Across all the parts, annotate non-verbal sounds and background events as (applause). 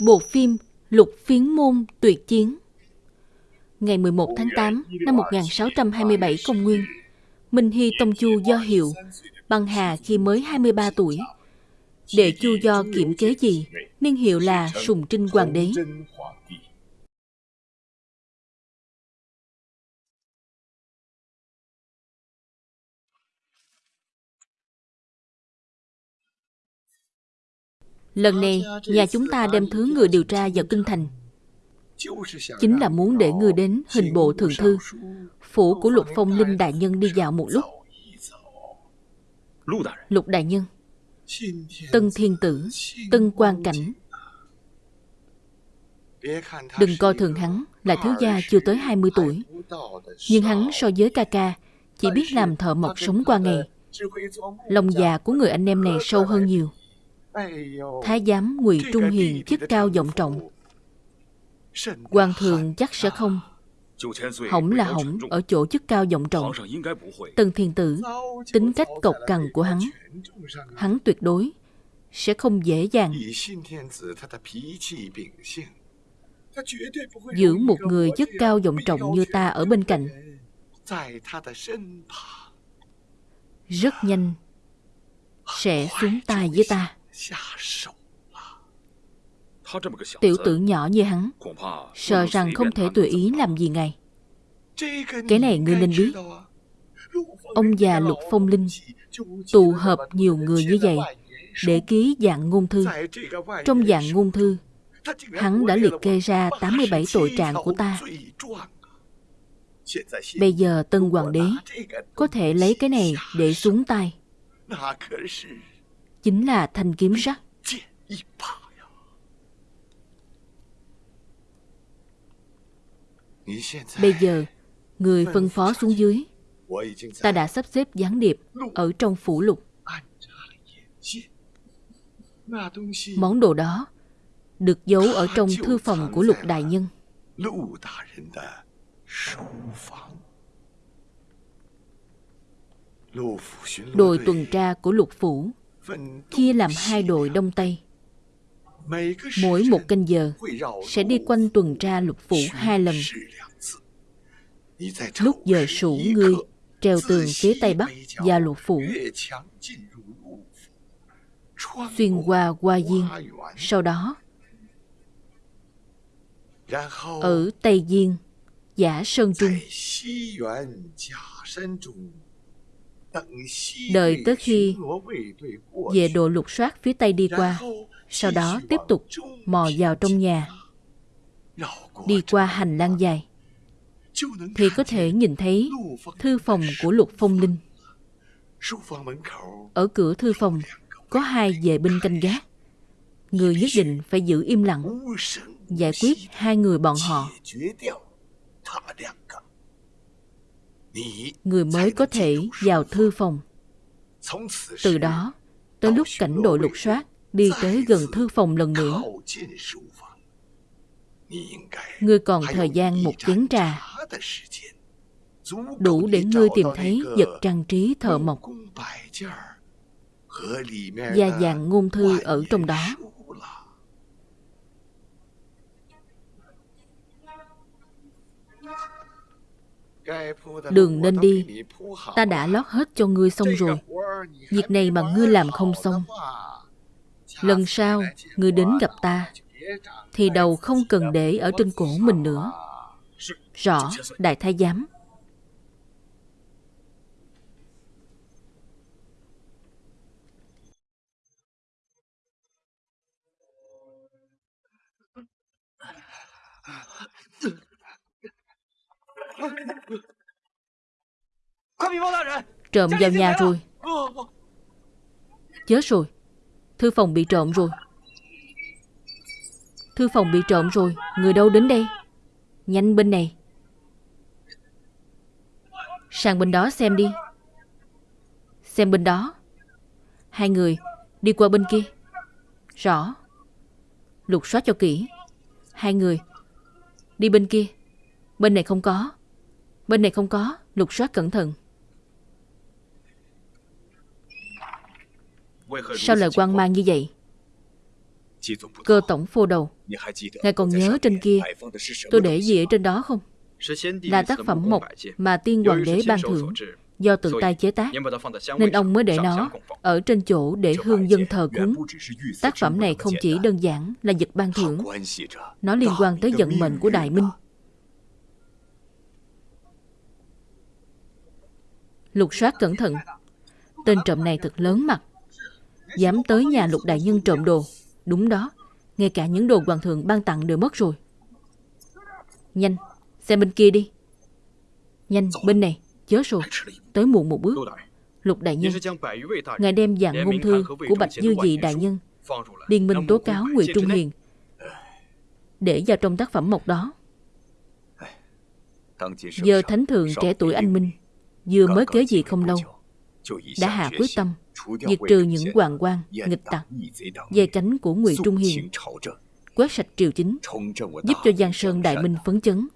Bộ phim Lục Phiến Môn Tuyệt Chiến Ngày 11 tháng 8 năm 1627 công nguyên, Minh Hy Tông Chu do hiệu băng hà khi mới 23 tuổi. Đệ Chu do kiểm kế gì, niên hiệu là Sùng Trinh Hoàng đế. Lần này, nhà chúng ta đem thứ người điều tra vào kinh thành. Chính là muốn để người đến hình bộ thượng thư, phủ của Lục Phong Linh Đại Nhân đi dạo một lúc. Lục Đại Nhân, Tân Thiên Tử, Tân Quan Cảnh. Đừng coi thường hắn là thiếu gia chưa tới 20 tuổi. Nhưng hắn so với ca ca, chỉ biết làm thợ mộc sống qua ngày. Lòng già của người anh em này sâu hơn nhiều. Thái giám ngụy Trung Hiền chức cao vọng trọng. Hoàng thượng chắc sẽ không. Hỏng là hỏng ở chỗ chức cao vọng trọng. Tần thiền tử Tính cách cộc cằn của hắn Hắn tuyệt đối Sẽ không dễ dàng Giữ một người chức cao vọng trọng như ta ở bên cạnh. Rất nhanh Sẽ xuống tay với ta Tiểu tử nhỏ như hắn Sợ rằng không thể tùy ý làm gì ngài Cái này ngươi nên biết. Ông già Lục Phong Linh Tụ hợp nhiều người như vậy Để ký dạng ngôn thư. Trong dạng ngôn thư Hắn đã liệt kê ra 87 tội trạng của ta. Bây giờ Tân Hoàng đế Có thể lấy cái này để xuống tay chính là thanh kiếm sắt. Bây giờ, người phân phó xuống dưới. Ta đã sắp xếp gián điệp ở trong phủ lục. Món đồ đó được giấu ở trong thư phòng của lục đại nhân. Đội tuần tra của lục phủ chia làm hai đội đông tây. Mỗi một canh giờ sẽ đi quanh tuần tra lục phủ hai lần. Lúc giờ sủ ngươi treo tường phía tây bắc và lục phủ. Xuyên qua qua diên, sau đó ở tây diên giả sơn trung. Đợi tới khi về đồ lục soát phía Tây đi qua, sau đó tiếp tục mò vào trong nhà, đi qua hành lang dài, thì có thể nhìn thấy thư phòng của Lục Phong Linh. Ở cửa thư phòng có hai vệ binh canh gác. Người nhất định phải giữ im lặng, giải quyết hai người bọn họ người mới có thể vào thư phòng. Từ đó, tới lúc cảnh đội lục soát đi tới gần thư phòng lần nữa, ngươi còn thời gian một chén trà, đủ để ngươi tìm thấy vật trang trí thợ mộc và dạng ngôn thư ở trong đó. Đường nên đi Ta đã lót hết cho ngươi xong rồi Việc này mà ngươi làm không xong Lần sau Ngươi đến gặp ta Thì đầu không cần để ở trên cổ mình nữa Rõ Đại Thái Giám Trộm vào nhà rồi. Chết rồi. Thư phòng bị trộm rồi. Thư phòng bị trộm rồi. Người đâu đến đây? Nhanh bên này. Sang bên đó xem đi. Xem bên đó. Hai người đi qua bên kia. Rõ. Lục soát cho kỹ. Hai người Đi bên kia. Bên này không có Bên này không có, Lục soát cẩn thận. Sao lại quan mang như vậy? Cơ tổng phô đầu. Ngài còn nhớ trên kia, Tôi để gì ở trên đó không? Là tác phẩm mộc mà tiên hoàng đế ban thưởng Do tự tay chế tác. Nên ông mới để nó Ở trên chỗ để hương dân thờ cúng. Tác phẩm này không chỉ đơn giản là vật ban thưởng, Nó liên quan tới vận mệnh của Đại Minh. Lục soát cẩn thận. Tên trộm này thật lớn mặt. Dám tới nhà lục đại nhân trộm đồ. Đúng đó, Ngay cả những đồ hoàng thượng ban tặng đều mất rồi. Nhanh, Xem bên kia đi. Nhanh, bên này, Chớ rồi Tới muộn một bước. Lục đại nhân, Ngài đem dạng ngôn thư của Bạch Dư Dị đại nhân, Liên minh tố cáo Ngụy Trung Hiền, Để vào trong tác phẩm mộc đó. Giờ thánh thượng trẻ tuổi anh Minh. Vừa mới kế vị không lâu Đã hạ quyết tâm diệt trừ những hoàng quan nghịch tặc. dây cánh của ngụy trung hiền quét sạch triều chính giúp cho giang sơn đại minh phấn chấn.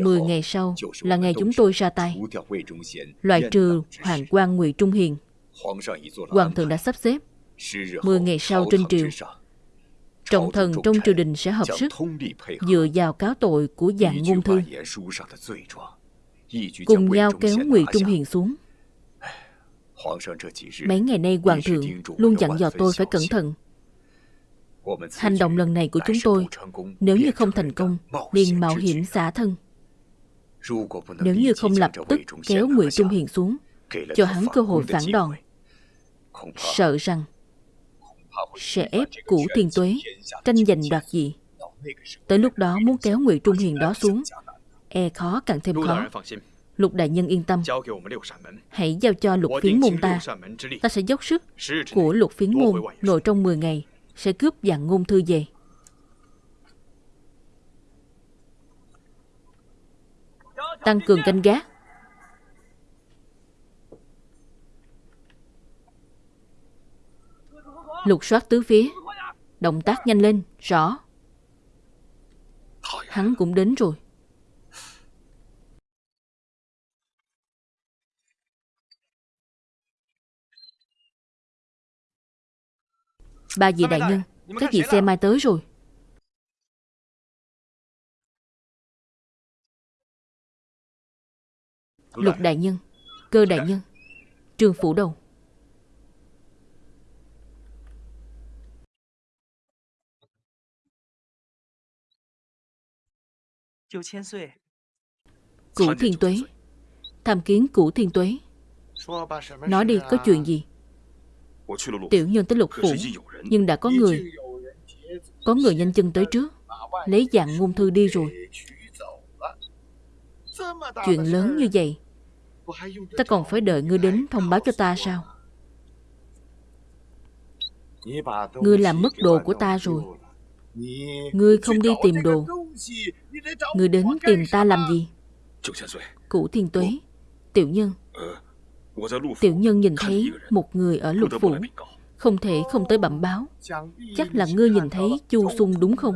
Mười ngày sau là ngày chúng tôi ra tay. Loại trừ hoàng quan Ngụy Trung Hiền. Hoàng thượng đã sắp xếp. Mười ngày sau trên triều Trọng thần trong triều đình sẽ hợp sức Dựa vào cáo tội của dạng ngôn thư cùng nhau kéo Ngụy Trung Hiền xuống. Mấy ngày nay Hoàng thượng luôn dặn dò tôi phải cẩn thận. Hành động lần này của chúng tôi, nếu như không thành công, liền mạo hiểm xả thân. Nếu như không lập tức kéo Ngụy Trung Hiền xuống, cho hắn cơ hội phản đòn, sợ rằng sẽ ép cũ thiên tuế tranh giành đoạt gì. Tới lúc đó muốn kéo Ngụy Trung Hiền đó xuống, e khó càng thêm khó. Lục đại nhân yên tâm Hãy giao cho lục phiến môn ta Ta sẽ dốc sức của lục phiến môn Nội trong 10 ngày Sẽ cướp dạng ngôn thư về Tăng cường canh gác Lục soát tứ phía. Động tác nhanh lên, Rõ. Hắn cũng đến rồi. Ba vị đại nhân, Các vị xe mai tới rồi. Lục đại nhân, Cơ đại nhân Trương phủ đầu. Củ thiên tuế. Tham kiến củ thiên tuế. Nói đi có chuyện gì? Tiểu nhân tới lục phủ Nhưng đã có người. Có người nhanh chân tới trước Lấy dạng ngôn thư đi rồi. Chuyện lớn như vậy Ta còn phải đợi ngươi đến thông báo cho ta sao? Ngươi làm mất đồ của ta rồi. Ngươi không đi tìm đồ người đến tìm ta làm gì? Cụ thiên tuế. Tiểu nhân. Tiểu nhân nhìn thấy một người ở lục phủ. Không thể không tới bẩm báo. Chắc là ngươi nhìn thấy Chu Sung đúng không?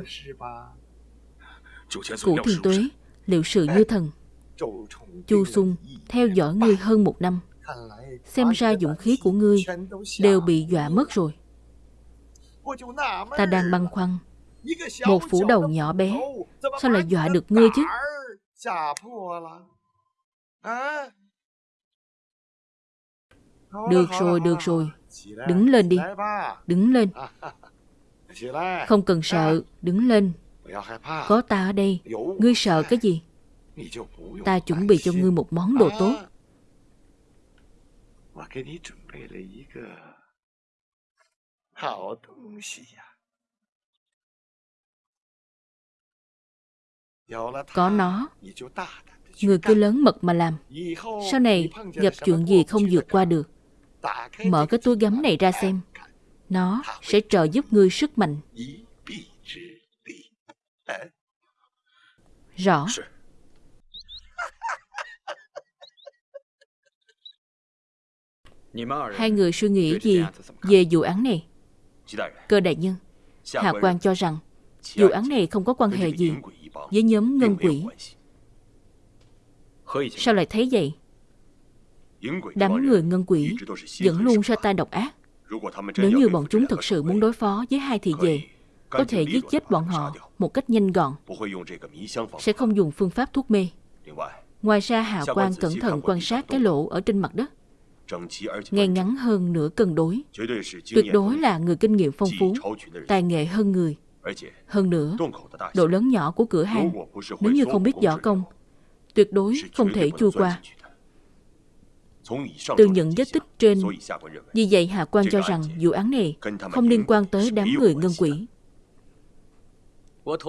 Cụ thiên tuế, Liệu sự như thần. Chu Sung theo dõi ngươi hơn một năm. Xem ra dụng khí của ngươi Đều bị dọa mất rồi. Ta đang băn khoăn. Một phủ đầu nhỏ bé Sao lại dọa được ngươi chứ Được rồi, được rồi. Đứng lên đi. Đứng lên. Không cần sợ, đứng lên. Có ta ở đây, ngươi sợ cái gì? Ta chuẩn bị cho ngươi một món đồ tốt. Có nó, người cứ lớn mật mà làm. Sau này gặp chuyện gì không vượt qua được, mở cái túi gấm này ra xem. Nó sẽ trợ giúp ngươi sức mạnh. Rõ. Hai người suy nghĩ gì về vụ án này? Cơ đại nhân, Hạ quan cho rằng vụ án này không có quan hệ gì với nhóm ngân quỷ. Sao lại thấy vậy? Đám người ngân quỷ vẫn luôn ra tay độc ác. Nếu như bọn chúng thực sự muốn đối phó với hai thị về, có thể giết chết bọn họ một cách nhanh gọn, sẽ không dùng phương pháp thuốc mê. Ngoài ra Hạ quan cẩn thận quan sát cái lỗ ở trên mặt đất. Ngay ngắn hơn nửa cân đối. Tuyệt đối là người kinh nghiệm phong phú, tài nghệ hơn người. Hơn nữa, độ lớn nhỏ của cửa hàng, nếu như không biết võ công, tuyệt đối không thể chui qua. Từ những vết tích trên, vì vậy Hạ quan cho rằng vụ án này không liên quan tới đám người ngân quỷ.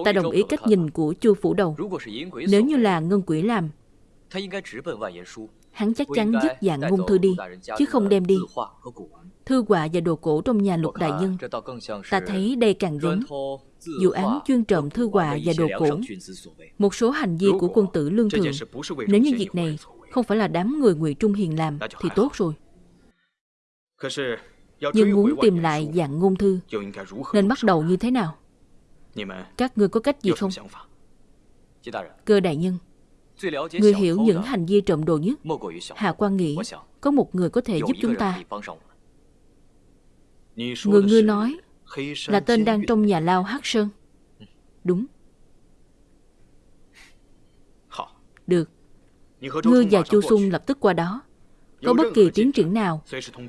Ta đồng ý cách nhìn của chu phủ đầu. Nếu như là ngân quỷ làm, hắn chắc chắn dứt dạng ngôn thư đi, chứ không đem đi. Thư họa và đồ cổ trong nhà lục đại nhân, ta thấy đây càng giống vụ án chuyên trộm thư họa và đồ cổ. Một số hành vi của quân tử lương thường, nếu như việc này không phải là đám người ngụy Trung Hiền làm thì tốt rồi. Nhưng muốn tìm lại dạng ngôn thư, nên bắt đầu như thế nào? Các ngươi có cách gì không? Cơ đại nhân, người hiểu những hành vi trộm đồ nhất. Hà quan nghĩ có một người có thể giúp chúng ta. Người ngươi nói là tên đang trong nhà lao Hắc Sơn. Đúng. Được. Ngươi và Chu Sung lập tức qua đó. Có bất kỳ tiến triển nào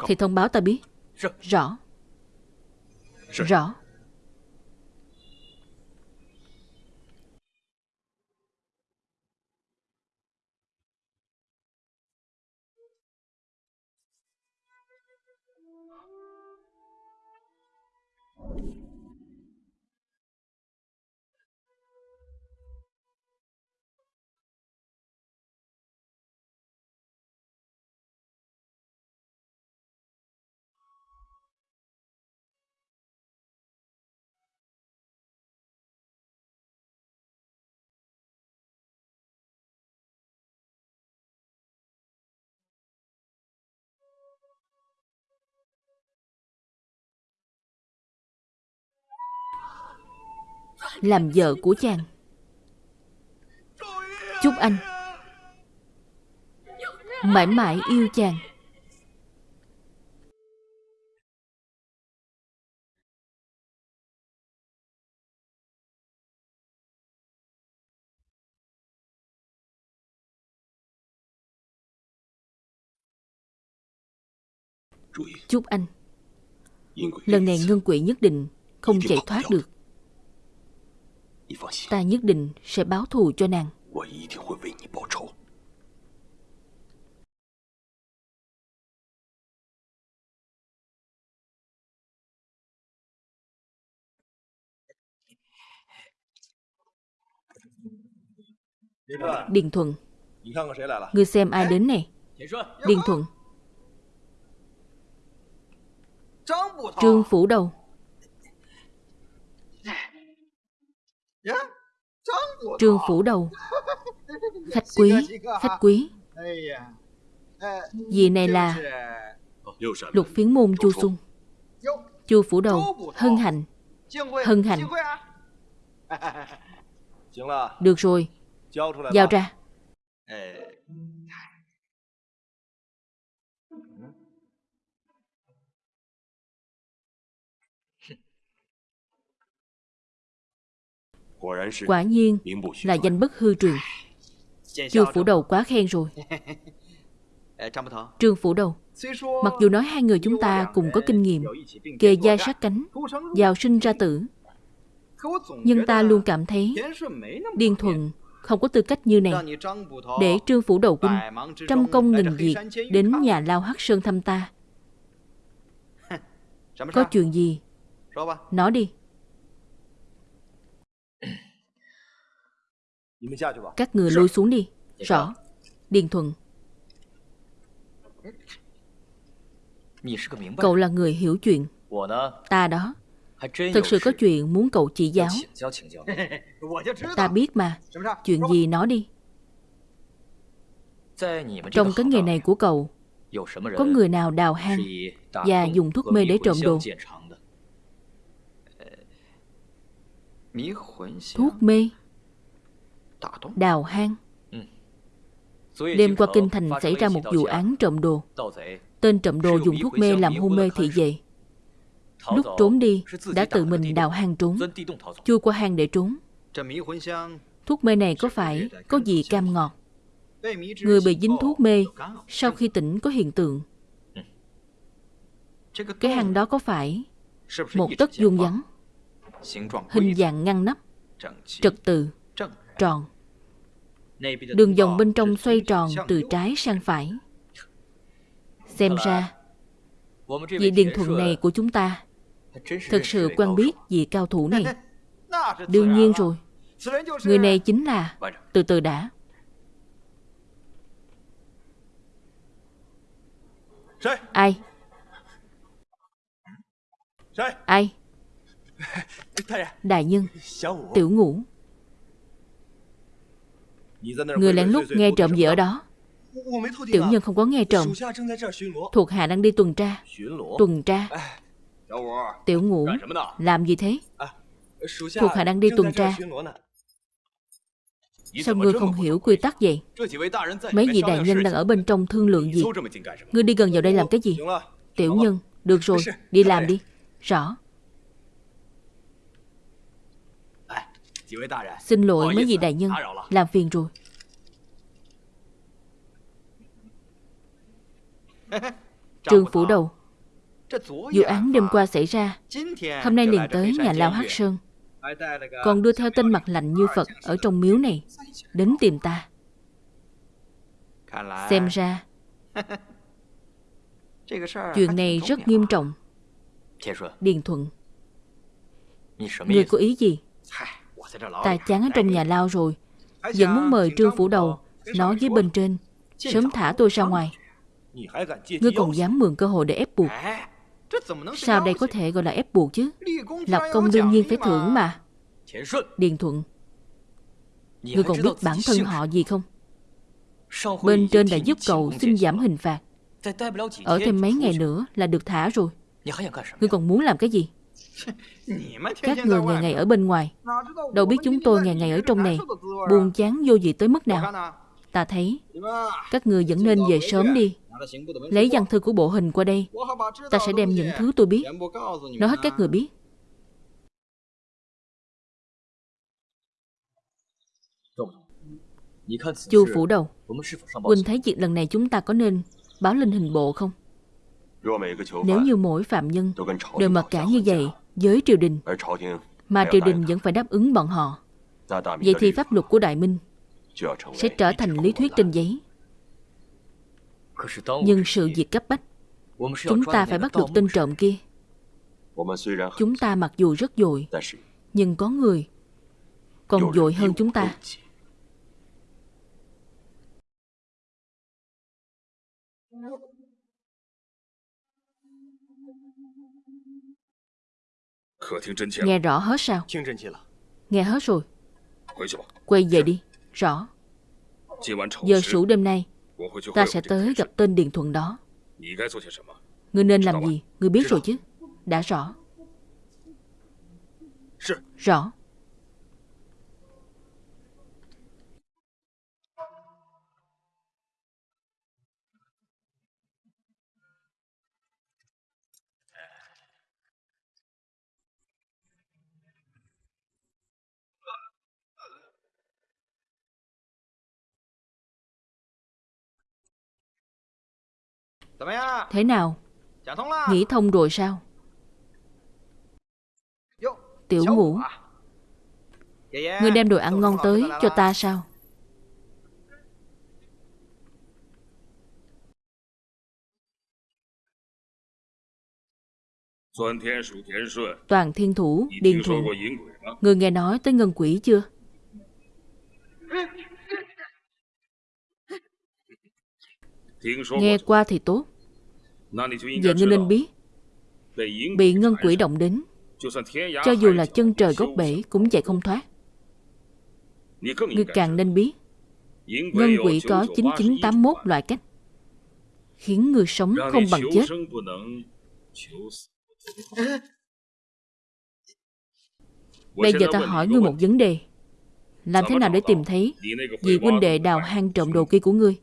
thì thông báo ta biết. Rõ. Rõ. Làm vợ của chàng. Chúc anh mãi mãi yêu chàng. Chúc anh. Lần này ngân quỷ nhất định không chạy thoát được. Ta nhất định sẽ báo thù cho nàng. Điền Thuận Ngươi xem ai đến này Điền Thuận。Trương Phủ Đầu Trương Phủ Đầu. (laughs) Khách quý, khách quý. Vị này là Lục phiến môn Chu Xuân Chu Phủ Đầu, hân hạnh. Hân hạnh. (laughs) Được rồi. Giao ra Quả nhiên là danh bất hư truyền. Trương Phủ Đầu quá khen rồi. (laughs) Trương Phủ Đầu Mặc dù nói hai người chúng ta cùng có kinh nghiệm Kề dai sát cánh Giàu sinh ra tử. Nhưng ta luôn cảm thấy Điên Thuận không có tư cách như này. Để Trương Phủ Đầu Quân Trăm công nghìn việc Đến nhà lao Hắc Sơn thăm ta. Có chuyện gì? Nói đi Các người lôi xuống đi. Rõ. Điền Thuận Cậu là người hiểu chuyện. Ta đó. Thật sự có chuyện muốn cậu chỉ giáo. (laughs) Ta biết mà. Chuyện gì nói đi. Trong cái nghề này của cậu Có người nào đào hang Và dùng thuốc mê để trộm đồ？Thuốc mê đào hang. Đêm qua Kinh Thành xảy ra một vụ án trộm đồ. Tên trộm đồ dùng thuốc mê làm hôn mê thị vệ. Lúc trốn đi, đã tự mình đào hang trốn, chui qua hang để trốn. Thuốc mê này có phải có gì cam ngọt? Người bị dính thuốc mê, sau khi tỉnh có hiện tượng. Cái hang đó có phải một tấc vuông vắn, hình dạng ngăn nắp, trật tự, tròn. Đường vòng bên trong xoay tròn từ trái sang phải. Xem ra, vị điền thuận này của chúng ta thực sự quen biết vị cao thủ này. Đương nhiên rồi, người này chính là... Từ từ đã. Ai? Ai? (laughs) À. Đại nhân Tiểu ngũ Người lén lút nghe trộm gì ở đó? Tiểu nhân không có nghe trộm. Thuộc hạ đang đi tuần tra. Tuần tra. Tiểu ngũ Làm gì thế? Thuộc hạ đang đi tuần tra. Sao ngươi không hiểu quy tắc vậy? Mấy vị đại nhân đang ở bên trong thương lượng gì? Ngươi đi gần vào đây làm cái gì? Tiểu nhân Được rồi, đi làm đi. Rõ. Xin lỗi mấy vị đại nhân Làm phiền rồi。(laughs) Trương phủ đầu Vụ án đêm qua xảy ra Hôm nay liền tới nhà Lao Hắc Sơn。Còn đưa theo tên mặt lạnh như Phật Ở trong miếu này Đến tìm ta Xem ra (laughs) Chuyện này rất nghiêm trọng。Điền Thuận。Người có ý gì？Ta chán ở trong nhà lao rồi. Vẫn muốn mời Trương Phủ Đầu Nói với bên trên. Sớm thả tôi ra ngoài. Ngươi còn dám mượn cơ hội để ép buộc. Sao đây có thể gọi là ép buộc chứ? Lập công đương nhiên phải thưởng mà. Điền Thuận Ngươi còn biết bản thân họ gì không? Bên trên đã giúp cậu xin giảm hình phạt. Ở thêm mấy ngày nữa là được thả rồi. Ngươi còn muốn làm cái gì? Các người ngày ngày ở bên ngoài. Đâu biết chúng tôi ngày ngày ở trong này. Buồn chán vô gì tới mức nào? Ta thấy Các người vẫn nên về sớm đi. Lấy văn thư của bộ hình qua đây. Ta sẽ đem những thứ tôi biết. Nói hết các người biết. Chu phủ đầu. Quỳnh thấy việc lần này chúng ta có nên Báo lên hình bộ không? Nếu như mỗi phạm nhân Đều mặc cả như vậy với triều đình. Mà triều đình vẫn phải đáp ứng bọn họ. Vậy thì pháp luật của đại minh sẽ trở thành lý thuyết trên giấy. Nhưng sự việc cấp bách chúng ta phải bắt được tên trộm kia. Chúng ta mặc dù rất dội nhưng có người còn dội hơn chúng ta. Nope. Nghe rõ hết sao? Nghe hết rồi. Quay về đi. Rõ. Giờ sủ đêm nay Ta sẽ tới gặp tên Điền Thuận đó. Ngươi nên làm gì? Ngươi biết rồi chứ. Đã rõ. Rõ. Thế nào? Nghĩ thông rồi sao? Tiểu ngủ, Ngươi đem đồ ăn ngon tới cho ta sao? Toàn thiên thủ, điền thủ Người nghe nói tới ngân quỷ chưa? Nghe qua thì tốt. Giờ ngươi nên biết. Bị ngân quỷ động đến. Cho dù là chân trời gốc bể Cũng chạy không thoát. Ngươi càng nên biết. Ngân quỷ có 9981 loại cách Khiến người sống không bằng chết. À. Bây giờ ta hỏi ngươi một vấn đề. Làm thế nào để tìm thấy Vì huynh đệ đào hang trộm đồ kia của ngươi.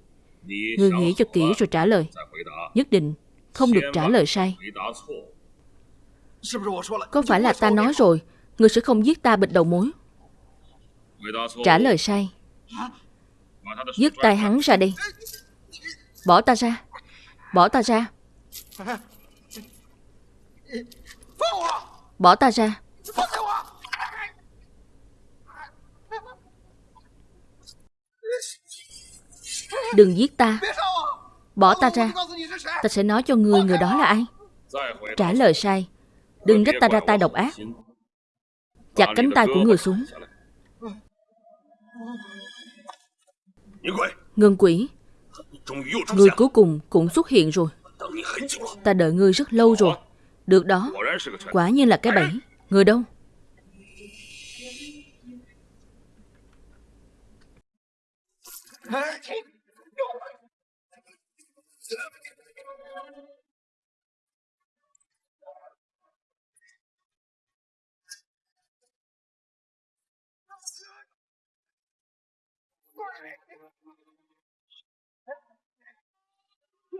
Ngươi nghĩ cho kỹ rồi trả lời. Nhất định không được trả lời sai. Có phải là ta nói rồi, người sẽ không giết ta bịt đầu mối? Trả lời sai. Dứt tay hắn ra đi. Bỏ ta ra. Bỏ ta ra. Bỏ ta ra. Đừng giết ta Bỏ ta ra. Ta sẽ nói cho ngươi người đó là ai. Trả lời sai. Đừng trách ta ra tay độc ác. Chặt cánh tay của người xuống. Ngân quỷ, Người cuối cùng cũng xuất hiện rồi. Ta đợi ngươi rất lâu rồi. Được đó. Quả nhiên là cái bẫy. Người đâu?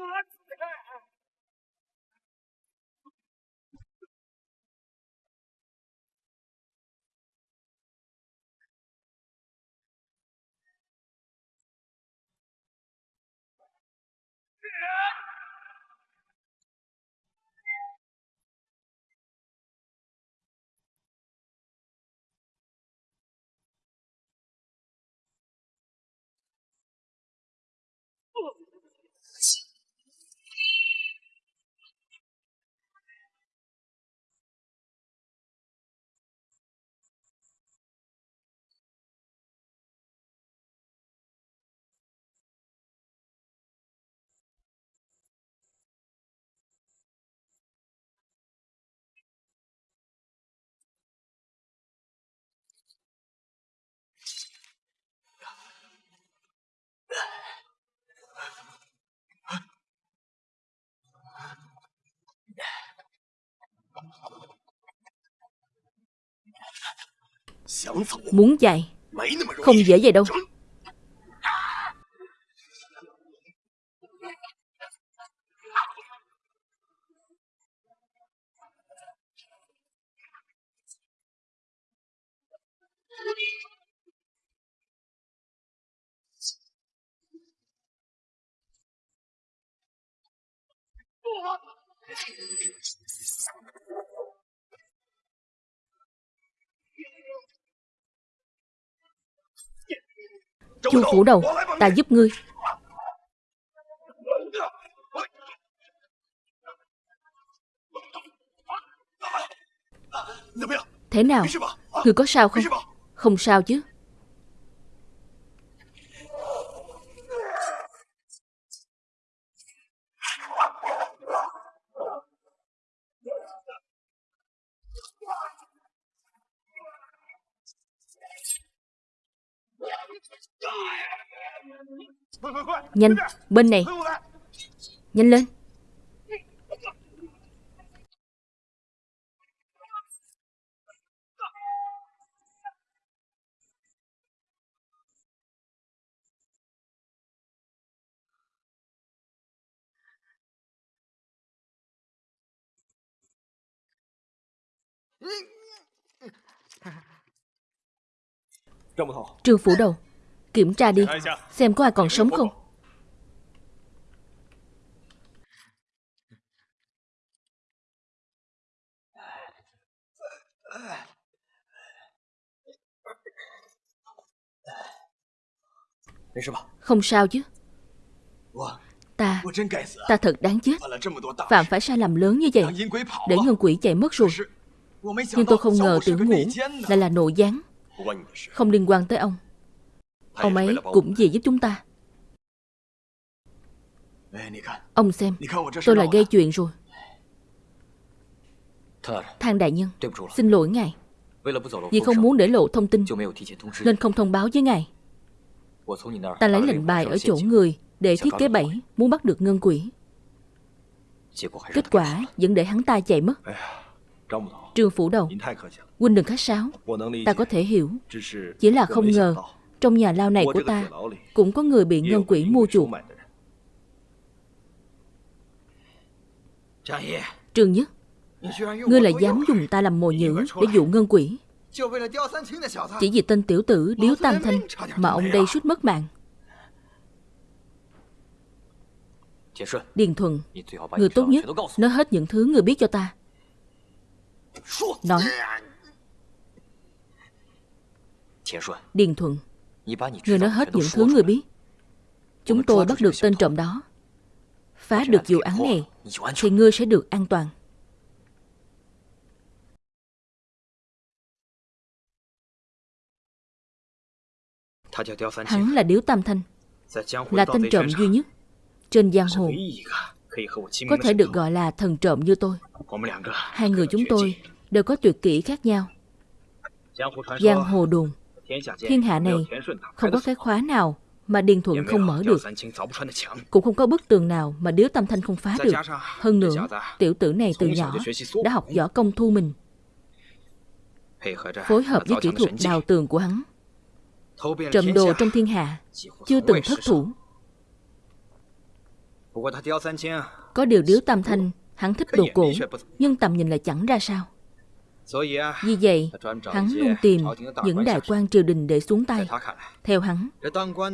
(laughs) 我起开来 Muốn dạy Không dễ vậy đâu. Chu phủ đầu, Ta giúp ngươi. Thế nào? Ngươi có sao không? Không sao chứ. Nhanh, bên này. Nhanh lên. Trương phủ đầu. Kiểm tra đi. Dạ, dạ. Xem có ai còn sống không? Không sao chứ. Ta Ta thật đáng chết. Phạm phải sai lầm lớn như vậy Để ngân quỷ chạy mất rồi. Nhưng tôi không ngờ tưởng ngủ Lại là nội gián. Không liên quan tới ông. Ông ấy cũng về giúp chúng ta. Ông xem Tôi là gây chuyện rồi. Thang đại nhân Xin lỗi ngài. Vì không muốn để lộ thông tin Nên không thông báo với ngài. Ta lấy lệnh bài ở chỗ người Để thiết kế bẫy Muốn bắt được ngân quỷ Kết quả vẫn để hắn ta chạy mất. Trương phủ đầu Huynh đừng khách sáo Ta có thể hiểu Chỉ là không ngờ trong nhà lao này của ta cũng có người bị ngân quỷ mua chuộc. Trường Nhất, ngươi là dám dùng ta làm mồi nhữ để dụ ngân quỷ. Chỉ vì tên tiểu tử Điếu Tam Thanh mà ông đây suýt mất mạng. Điền Thuần, người tốt nhất nói hết những thứ người biết cho ta. Nói. Điền Thuần. Người nói hết những thứ người biết. Chúng tôi bắt được tên trộm đó. Phá được vụ án này, Thì ngươi sẽ được an toàn. Hắn là Điếu Tam Thanh, Là tên trộm duy nhất Trên giang hồ. Có thể được gọi là thần trộm như tôi. Hai người chúng tôi đều có tuyệt kỹ khác nhau. Giang hồ đồn Thiên hạ này không có cái khóa nào mà Điền Thuận không mở được. Cũng không có bức tường nào mà Điếu Tam Thanh không phá được. Hơn nữa, tiểu tử này từ nhỏ đã học võ công thu mình. Phối hợp với kỹ thuật đào tường của hắn. Trộm đồ trong thiên hạ, chưa từng thất thủ. Có điều Điếu Tam Thanh, hắn thích đồ cổ, nhưng tầm nhìn lại chẳng ra sao. Vì vậy, hắn luôn tìm những đại quan triều đình để xuống tay. Theo hắn,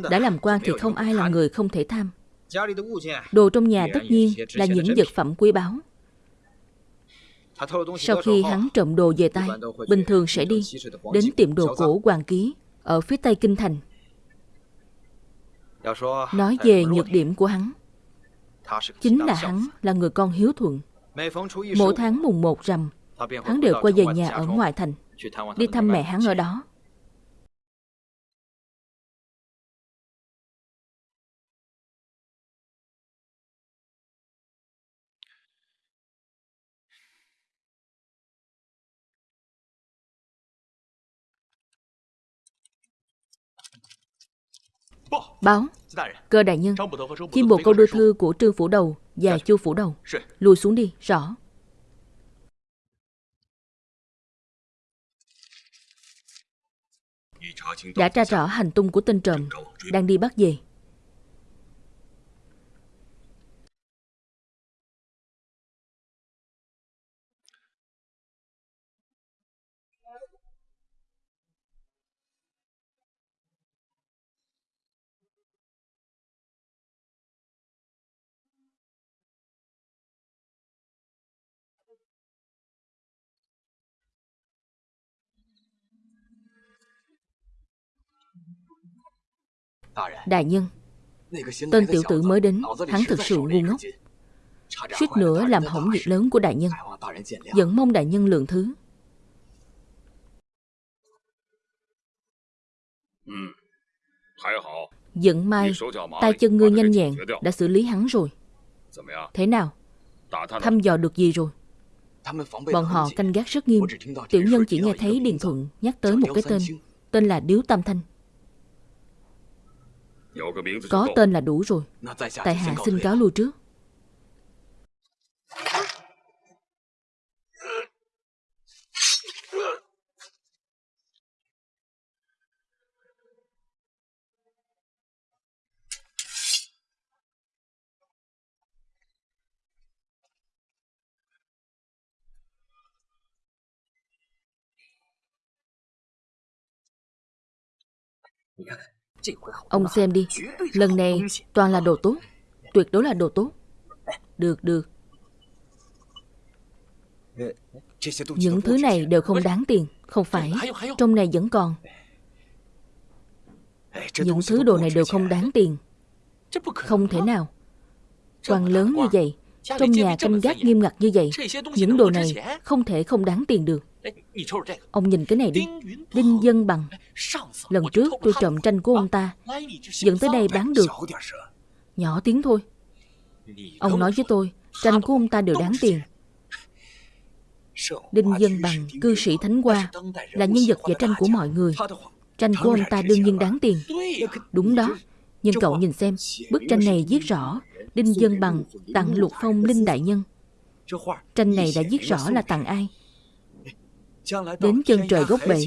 đã làm quan thì không ai là người không thể tham. Đồ trong nhà tất nhiên là những vật phẩm quý báu. Sau khi hắn trộm đồ về tay, bình thường sẽ đi đến tiệm đồ cổ Hoàng Ký ở phía tây Kinh Thành. Nói về nhược điểm của hắn, chính là hắn là người con hiếu thuận. Mỗi tháng mùng 1 rằm, Hắn đều quay về nhà ở ngoại thành Đi thăm mẹ hắn ở đó. Báo Cơ đại nhân Chim bồ câu đưa thư của Trương Phủ Đầu Và Chu Phủ Đầu. Lùi xuống đi, rõ. Đã tra rõ hành tung của tên trộm, đang đi bắt về. Đại nhân Tên tiểu tử mới đến Hắn thực sự ngu ngốc. Suýt nữa làm hỏng việc lớn của đại nhân. Vẫn mong đại nhân lượng thứ. Ừ, Dẫn mai tay chân ngươi nhanh nhẹn Đã xử lý hắn rồi. Thế nào? Thăm dò được gì rồi? Bọn họ canh gác rất nghiêm. Tiểu nhân chỉ nghe thấy Điền Thuận nhắc tới một cái tên Tên là Điếu Tam Thanh. Có tên là đủ rồi. Tại hạ xin cáo lui trước. Yeah. Ông xem đi, Lần này toàn là đồ tốt, Tuyệt đối là đồ tốt. Được được. Những thứ này đều không đáng tiền, Không phải, Trong này vẫn còn. Những thứ đồ này đều không đáng tiền. Không thể nào. Quan lớn như vậy, Trong nhà canh gác nghiêm ngặt như vậy, Những đồ này không thể không đáng tiền được. Ông nhìn cái này đi. Đinh Dân Bằng. Lần trước tôi trộm tranh của ông ta. Dẫn tới đây bán được. Nhỏ tiếng thôi. Ông nói với tôi Tranh của ông ta đều đáng tiền. Đinh Dân Bằng, cư sĩ Thánh Hoa Là nhân vật vẽ tranh của mọi người. Tranh của ông ta đương nhiên đáng tiền. Đúng đó Nhưng cậu nhìn xem Bức tranh này viết rõ Đinh Dân Bằng tặng Lục Phong Linh Đại Nhân. Tranh này đã viết rõ là tặng ai. Đến chân trời gốc bể,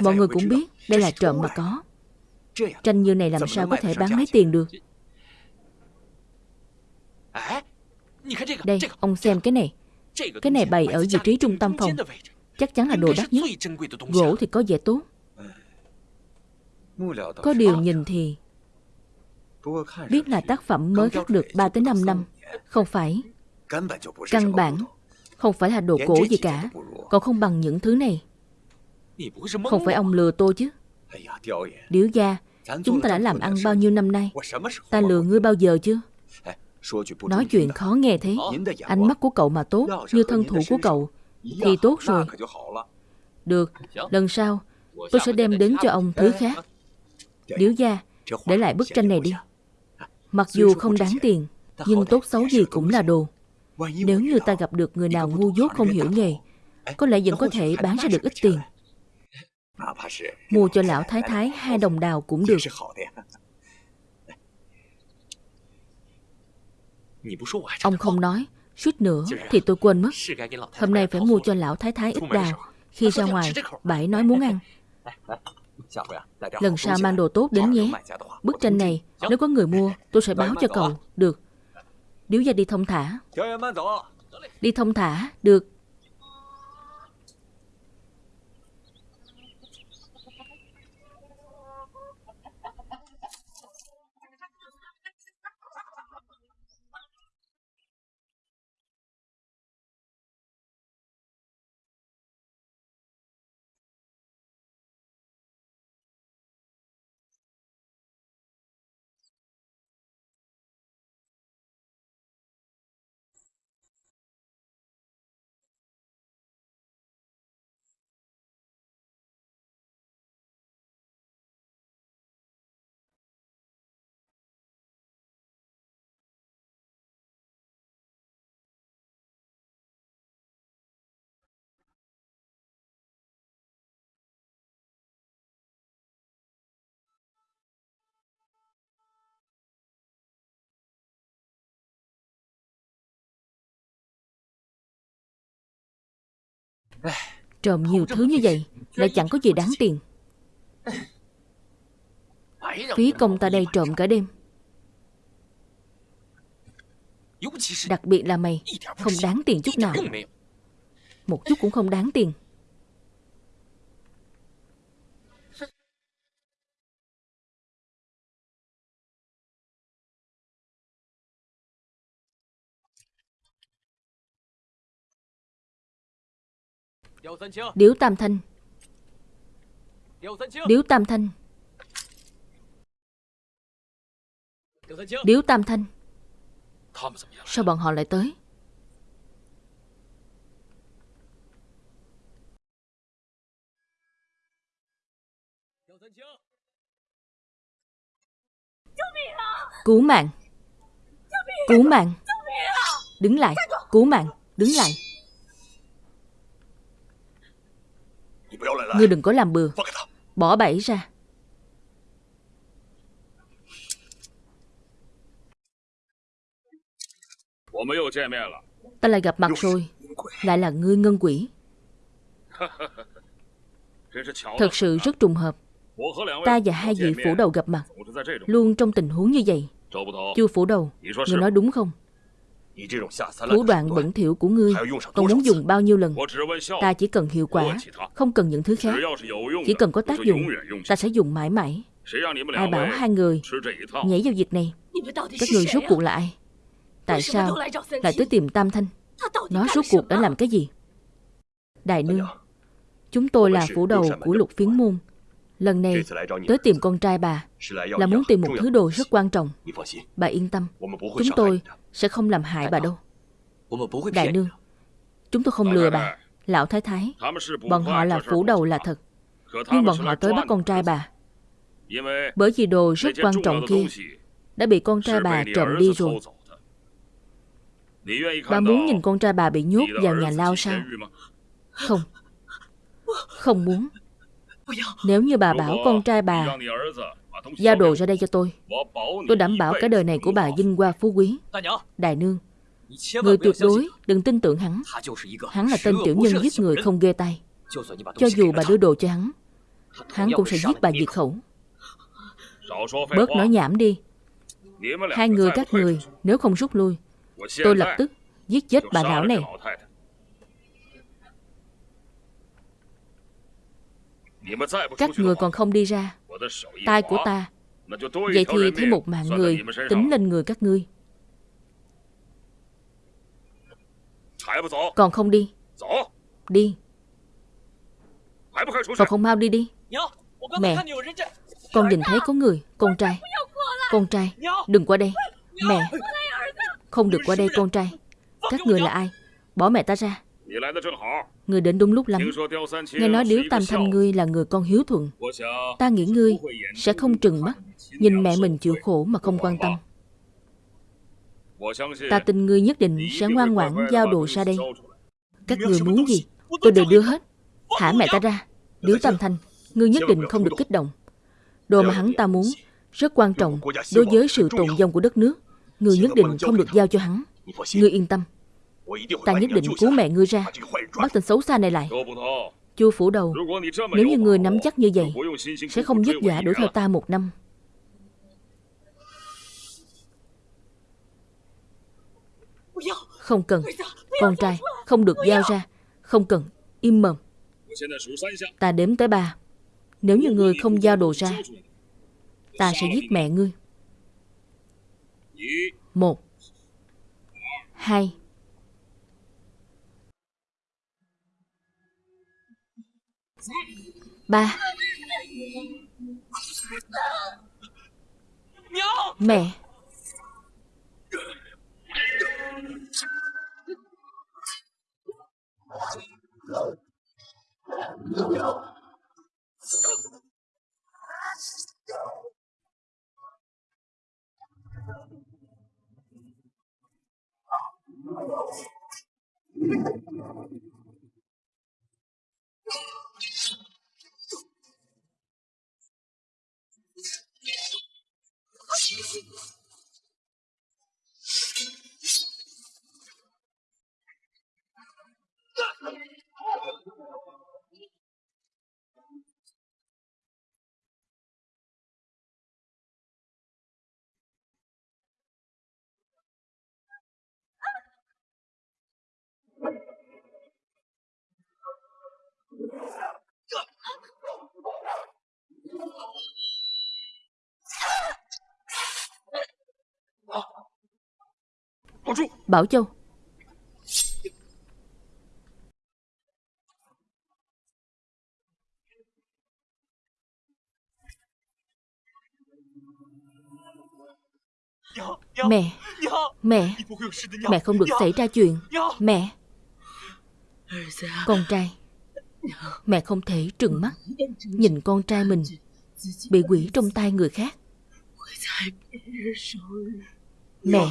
mọi người cũng biết đây là trộm mà có. Tranh như này làm sao có thể bán lấy tiền được. Đây, ông xem cái này. Cái này bày ở vị trí trung tâm phòng. Chắc chắn là đồ đắt nhất. Gỗ thì có vẻ tốt. Có điều nhìn thì biết là tác phẩm mới khắc được 3 tới 5 năm. Không phải. Căn bản không phải là đồ cổ gì cả. Còn không bằng những thứ này. Không phải ông lừa tôi chứ. Điếu gia, chúng ta đã làm ăn bao nhiêu năm nay? Ta lừa ngươi bao giờ chưa? Nói chuyện khó nghe thế. Ánh mắt của cậu mà tốt, như thân thủ của cậu, thì tốt rồi. Được, lần sau, tôi sẽ đem đến cho ông thứ khác. Điếu gia, để lại bức tranh này đi. Mặc dù không đáng tiền, nhưng tốt xấu gì cũng là đồ. Nếu như ta gặp được người nào ngu dốt không hiểu nghề, có lẽ vẫn có thể bán ra được ít tiền. Mua cho lão thái thái hai đồng đào cũng được. Ông không nói, suýt nữa thì tôi quên mất. Hôm nay phải mua cho lão thái thái ít đào. Khi ra ngoài, bảy nói muốn ăn. Lần sau mang đồ tốt đến nhé. Bức tranh này, nếu có người mua, tôi sẽ báo cho cậu. Được. Điếu gia đi thông thả. Đi thông thả, được. Trộm nhiều thứ như vậy Lại chẳng có gì đáng tiền. Phí công ta đây trộm cả đêm. Đặc biệt là mày, Không đáng tiền chút nào. Một chút cũng không đáng tiền. Điếu Tam Thanh. Điếu Tam Thanh. Điếu Tam Thanh. Sao bọn họ lại tới? Cứu mạng. Cứu mạng. Đứng lại. Cứu mạng. Đứng lại Ngươi đừng có làm bừa. Bỏ bẫy ra. Ta lại gặp mặt rồi. Lại là ngươi ngân quỷ. (laughs) Thật sự rất trùng hợp. Ta và hai vị phủ đầu gặp mặt. Luôn trong tình huống như vậy. Chu phủ đầu. Ngươi nói đúng không Thủ đoạn bẩn thỉu của ngươi Còn muốn dùng bao nhiêu lần？Ta chỉ cần hiệu quả Không cần những thứ khác。Chỉ cần có tác dụng Ta sẽ dùng mãi mãi。Ai bảo hai người Nhảy vào việc này。Các người rốt cuộc là ai Tại sao lại tới tìm Tam Thanh Nó rốt cuộc đã làm cái gì Đại nương Chúng tôi là phủ đầu của lục phiến môn Lần này tới tìm con trai bà, Là muốn tìm một thứ đồ rất quan trọng Bà yên tâm, Chúng tôi sẽ không làm hại bà đâu Đại nương, Chúng tôi không lừa bà Lão thái thái, Bọn họ là phủ đầu là thật Nhưng bọn họ tới bắt con trai bà Bởi vì đồ rất quan trọng kia Đã bị con trai bà trộm đi rồi Bà muốn nhìn con trai bà bị nhốt vào nhà lao sao? Không. Không muốn. Nếu như bà bảo con trai bà Giao đồ ra đây cho tôi. Tôi đảm bảo cái đời này của bà vinh hoa phú quý. Đại nương Người tuyệt đối đừng tin tưởng hắn. Hắn là tên tiểu nhân giết người không ghê tay. Cho dù bà đưa đồ cho hắn Hắn cũng sẽ giết bà diệt khẩu. Bớt nói nhảm đi. Hai người các người Nếu không rút lui Tôi lập tức giết chết bà lão này. Các người còn không đi ra. Tai của ta Vậy thì thêm một mạng người Tính lên người các ngươi. Còn không đi. Đi. Còn không mau đi đi. Mẹ. Con nhìn thấy có người. Con trai. Con trai. Đừng qua đây. Mẹ. Không được qua đây con trai. Các người là ai? Bỏ mẹ ta ra người đến đúng lúc lắm. Nghe nói Điếu Tam Thanh ngươi là người con hiếu thuận Ta nghĩ ngươi sẽ không trừng mắt Nhìn mẹ mình chịu khổ mà không quan tâm. Ta tin ngươi nhất định sẽ ngoan ngoãn giao đồ ra đây. Các người muốn gì Tôi đều đưa hết. Thả mẹ ta ra. Điếu Tam Thanh Ngươi nhất định không được kích động. Đồ mà hắn ta muốn Rất quan trọng đối với sự tồn vong của đất nước. Ngươi nhất định không được giao cho hắn. Ngươi yên tâm. Ta nhất định cứu mẹ ngươi ra. Bắt tên xấu xa này lại. Chu phủ đầu. Nếu như người nắm chắc như vậy Sẽ không vất vả đuổi theo ta một năm. Không cần. Con trai không được giao ra. Không cần. Im mồm. Ta đếm tới ba. Nếu như người không giao đồ ra Ta sẽ giết mẹ ngươi. Một. Hai. Ba. Mẹ Mẹ, you. Jesus. Bảo Châu. Mẹ. Mẹ. Mẹ không được xảy ra chuyện. Mẹ. Con trai. Mẹ không thể trừng mắt Nhìn con trai mình Bị quỷ trong tay người khác. Mẹ.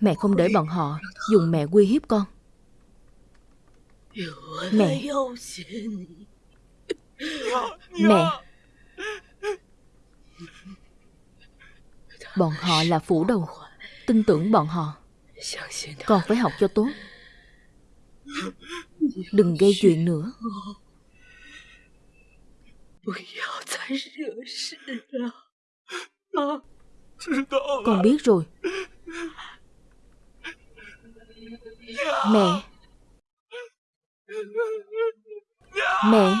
Mẹ không để bọn họ dùng mẹ uy hiếp con. Mẹ. Mẹ. Bọn họ là phủ đầu. Tin tưởng bọn họ. Con phải học cho tốt. Đừng gây chuyện nữa. Con biết rồi. Mẹ. Mẹ.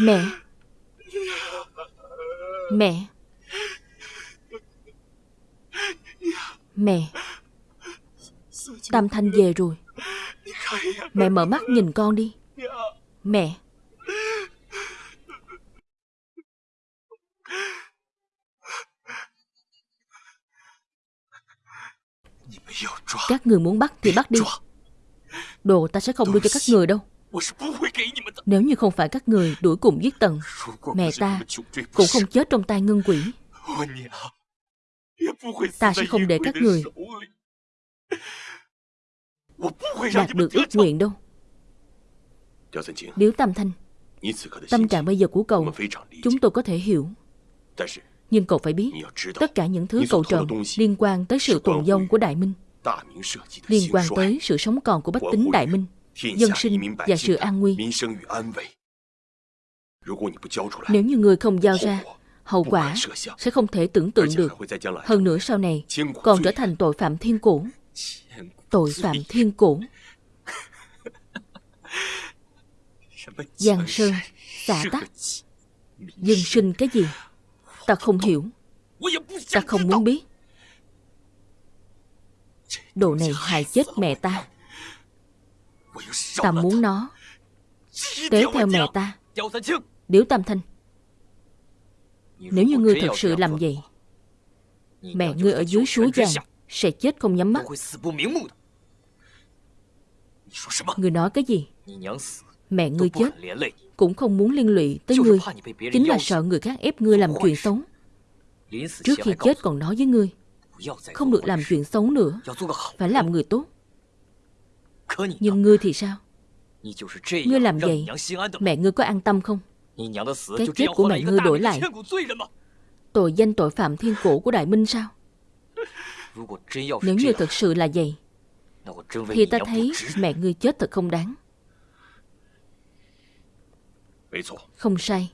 Mẹ. Mẹ. Mẹ. Tam Thanh về rồi. Mẹ mở mắt nhìn con đi. Mẹ. Các người muốn bắt thì bắt đi. Đồ ta sẽ không đưa cho các người đâu. Nếu như không phải các người đuổi cùng giết tận Mẹ ta cũng không chết trong tay ngân quỷ. Ta sẽ không để các người Đạt được ước nguyện đâu. Điếu Tam Thanh Tâm trạng bây giờ của cậu Chúng tôi có thể hiểu. Nhưng cậu phải biết, tất cả những thứ cậu trộm liên quan tới sự tồn vong của Đại Minh, liên quan tới sự sống còn của bách tính Đại Minh, dân sinh và sự an nguy. Nếu như người không giao ra, hậu quả sẽ không thể tưởng tượng được. Hơn nữa sau này còn trở thành tội phạm thiên cổ. Tội phạm thiên cổ. Giang sơn, xả tắc, dân sinh cái gì? Ta không hiểu. Ta không muốn biết. Đồ này hại chết mẹ ta. Ta muốn nó Tế theo mẹ ta. Điếu Tam Thanh, Nếu như ngươi thật sự làm vậy, Mẹ ngươi ở dưới suối vàng Sẽ chết không nhắm mắt. Ngươi nói cái gì? Mẹ ngươi chết cũng không muốn liên lụy tới ngươi. Chính là sợ người khác ép ngươi làm chuyện xấu. Trước khi chết còn nói với ngươi Không được làm chuyện xấu nữa. Phải làm người tốt. Nhưng ngươi thì sao? Ngươi làm vậy Mẹ ngươi có an tâm không? Cái chết của mẹ ngươi đổi lại. Tội danh tội phạm thiên cổ của Đại Minh sao? Nếu như thật sự là vậy Thì ta thấy mẹ ngươi chết thật không đáng. Không sai.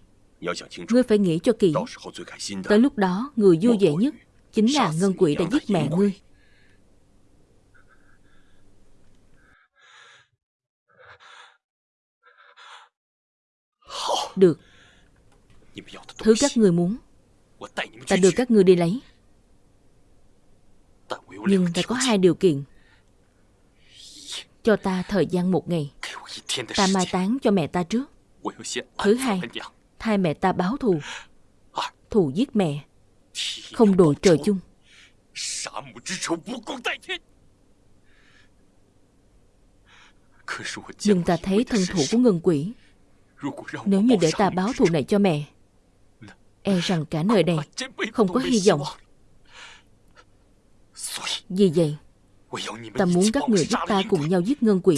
Ngươi phải nghĩ cho kỹ. Tới lúc đó người vui vẻ nhất Chính là Ngân Quỷ đã giết mẹ ngươi. Được. Thứ các người muốn. Ta đưa các người đi lấy. Nhưng ta có hai điều kiện. Cho ta thời gian một ngày. Ta mai táng cho mẹ ta trước. Thứ hai thay mẹ ta báo thù. Thù giết mẹ. Không đội trời chung. Nhưng ta thấy thân thủ của ngân quỷ. Nếu như để ta báo thù này cho mẹ E rằng cả nơi này Không có hy vọng. Vì vậy Ta muốn các người giúp ta cùng nhau giết ngân quỷ.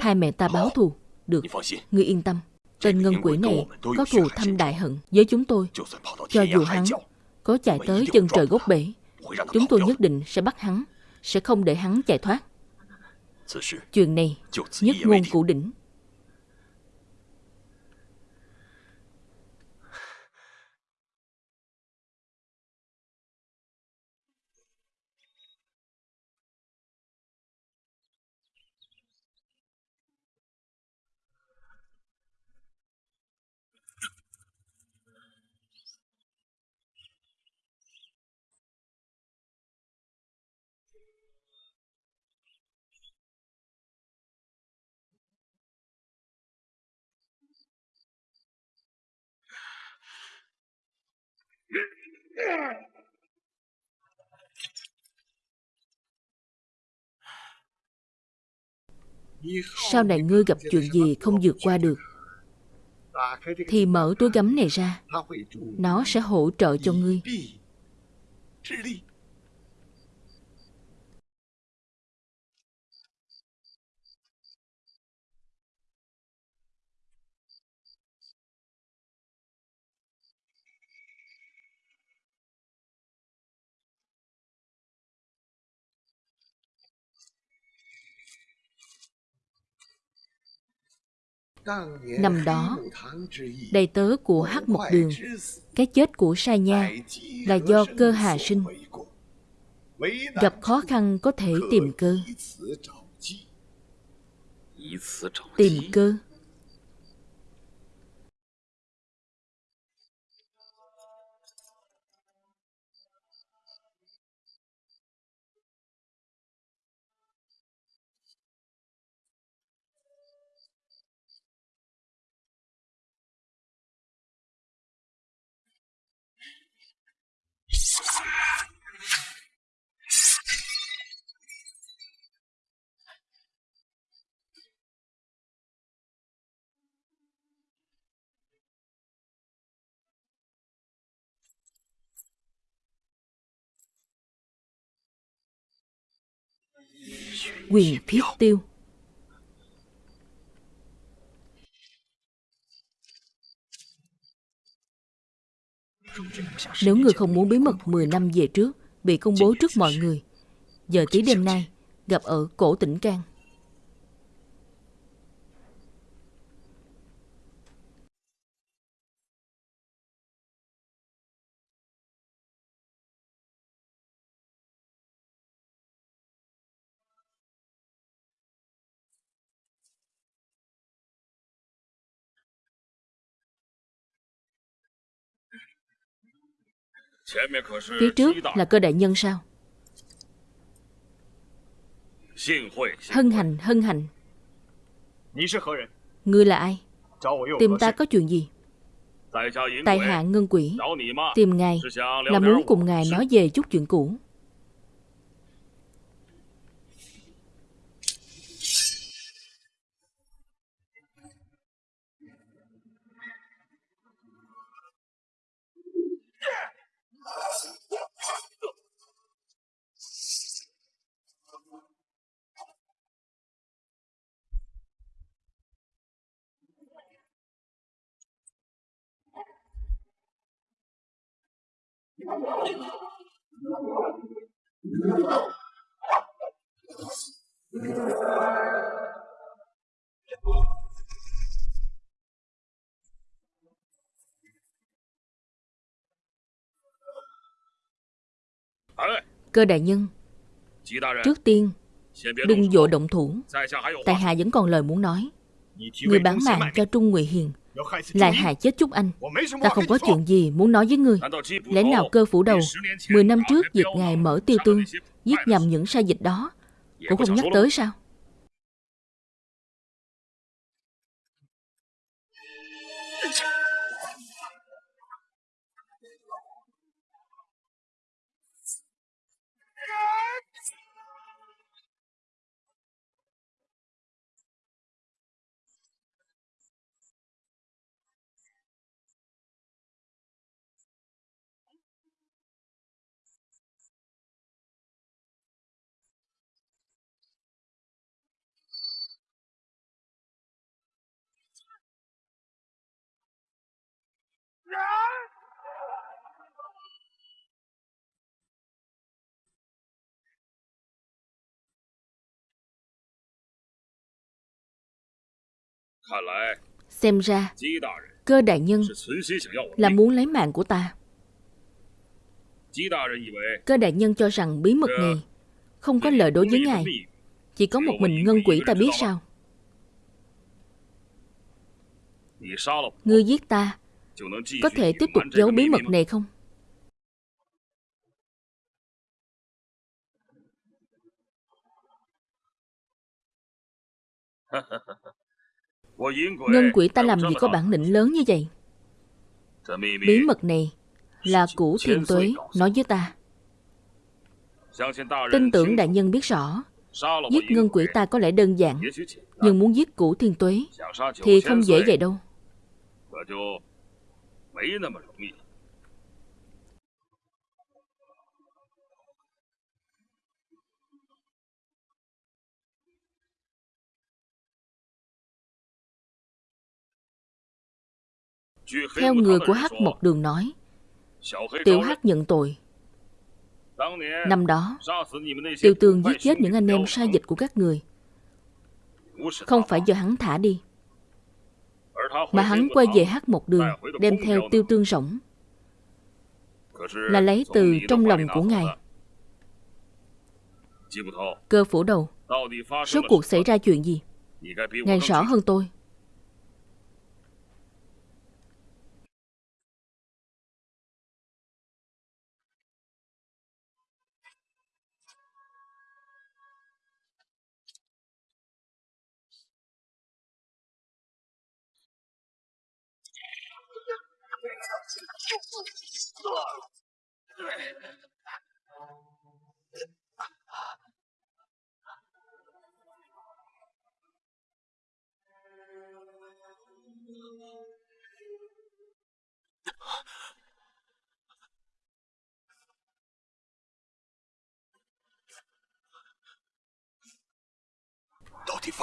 Thay mẹ ta báo thù. Được. Ngươi yên tâm. Tên ngân quỷ này có thù thâm đại hận với chúng tôi. Cho dù hắn có chạy tới chân trời gốc bể, chúng tôi nhất định sẽ bắt hắn, sẽ không để hắn chạy thoát. Chuyện này nhất ngôn cụ đỉnh. Sau này ngươi gặp chuyện gì không vượt qua được? Thì mở túi gấm này ra. Nó sẽ hỗ trợ cho ngươi. Năm đó, đầy tớ của Hắc Mộc Đường, cái chết của Sa Nha là do cơ hà sinh. Gặp khó khăn có thể tìm cơ. Tìm cơ quyền thiết tiêu Nếu người không muốn bí mật 10 năm về trước bị công bố trước mọi người, giờ tí đêm nay gặp ở cổ tỉnh Cang. Phía trước là cơ đại nhân sao? Hân hành, hân hành. Ngươi là ai? Tìm ta có chuyện gì? Tại hạ ngân quỷ Tìm ngài là muốn cùng ngài nói về chút chuyện cũ Cơ đại nhân, Trước tiên, Đừng vội động thủ. Tại hạ vẫn còn lời muốn nói. Người bán mạng cho Trung Ngụy Hiền lại hại chết Trúc Anh. Ta không có chuyện gì muốn nói với ngươi. Lẽ nào cơ phủ đầu Mười năm trước việc ngài mở tiêu tương, Giết nhầm những sai dịch đó, Cũng không nhắc tới sao? Xem ra Cơ đại nhân Là muốn lấy mạng của ta. Cơ đại nhân cho rằng bí mật này Không có lợi đối với ngài. Chỉ có một mình ngân quỷ ta biết sao Ngươi giết ta Có thể tiếp tục giấu bí mật này không Ngân quỷ ta làm gì có bản lĩnh lớn như vậy? Bí mật này Là củ thiền tuế. nói với ta. Tin tưởng đại nhân biết rõ Giết ngân quỷ ta có lẽ đơn giản Nhưng muốn giết củ thiên tuế Thì không dễ vậy đâu Theo người của Hắc Mộc Đường nói, Tiểu Hắc nhận tội. Năm đó Tiêu Tương giết chết những anh em sai dịch của các người. Không phải do hắn thả đi, Mà hắn quay về Hắc Mộc Đường Đem theo Tiêu Tương rỗng, Là lấy từ trong lòng của ngài. Cơ phủ đầu Số cuộc xảy ra chuyện gì? Ngài rõ hơn tôi.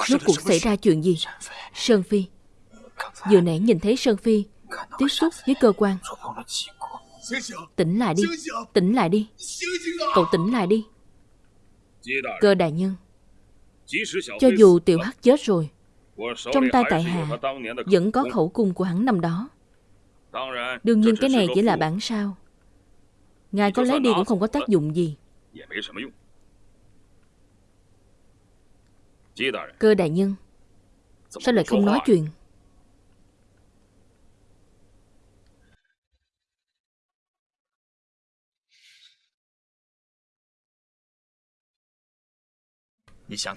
Rốt cuộc xảy ra chuyện gì? Sơn Phi. Vừa nãy nhìn thấy Sơn Phi tiếp xúc với cơ quan. Tỉnh lại đi. Tỉnh lại đi. Cậu tỉnh lại đi. Cơ đại nhân, Cho dù tiểu hắc chết rồi, Trong tay tại hạ Vẫn có khẩu cung của hắn năm đó. Đương nhiên cái này chỉ là bản sao. Ngài có lấy đi cũng không có tác dụng gì. Cơ đại nhân, Sao lại không nói chuyện?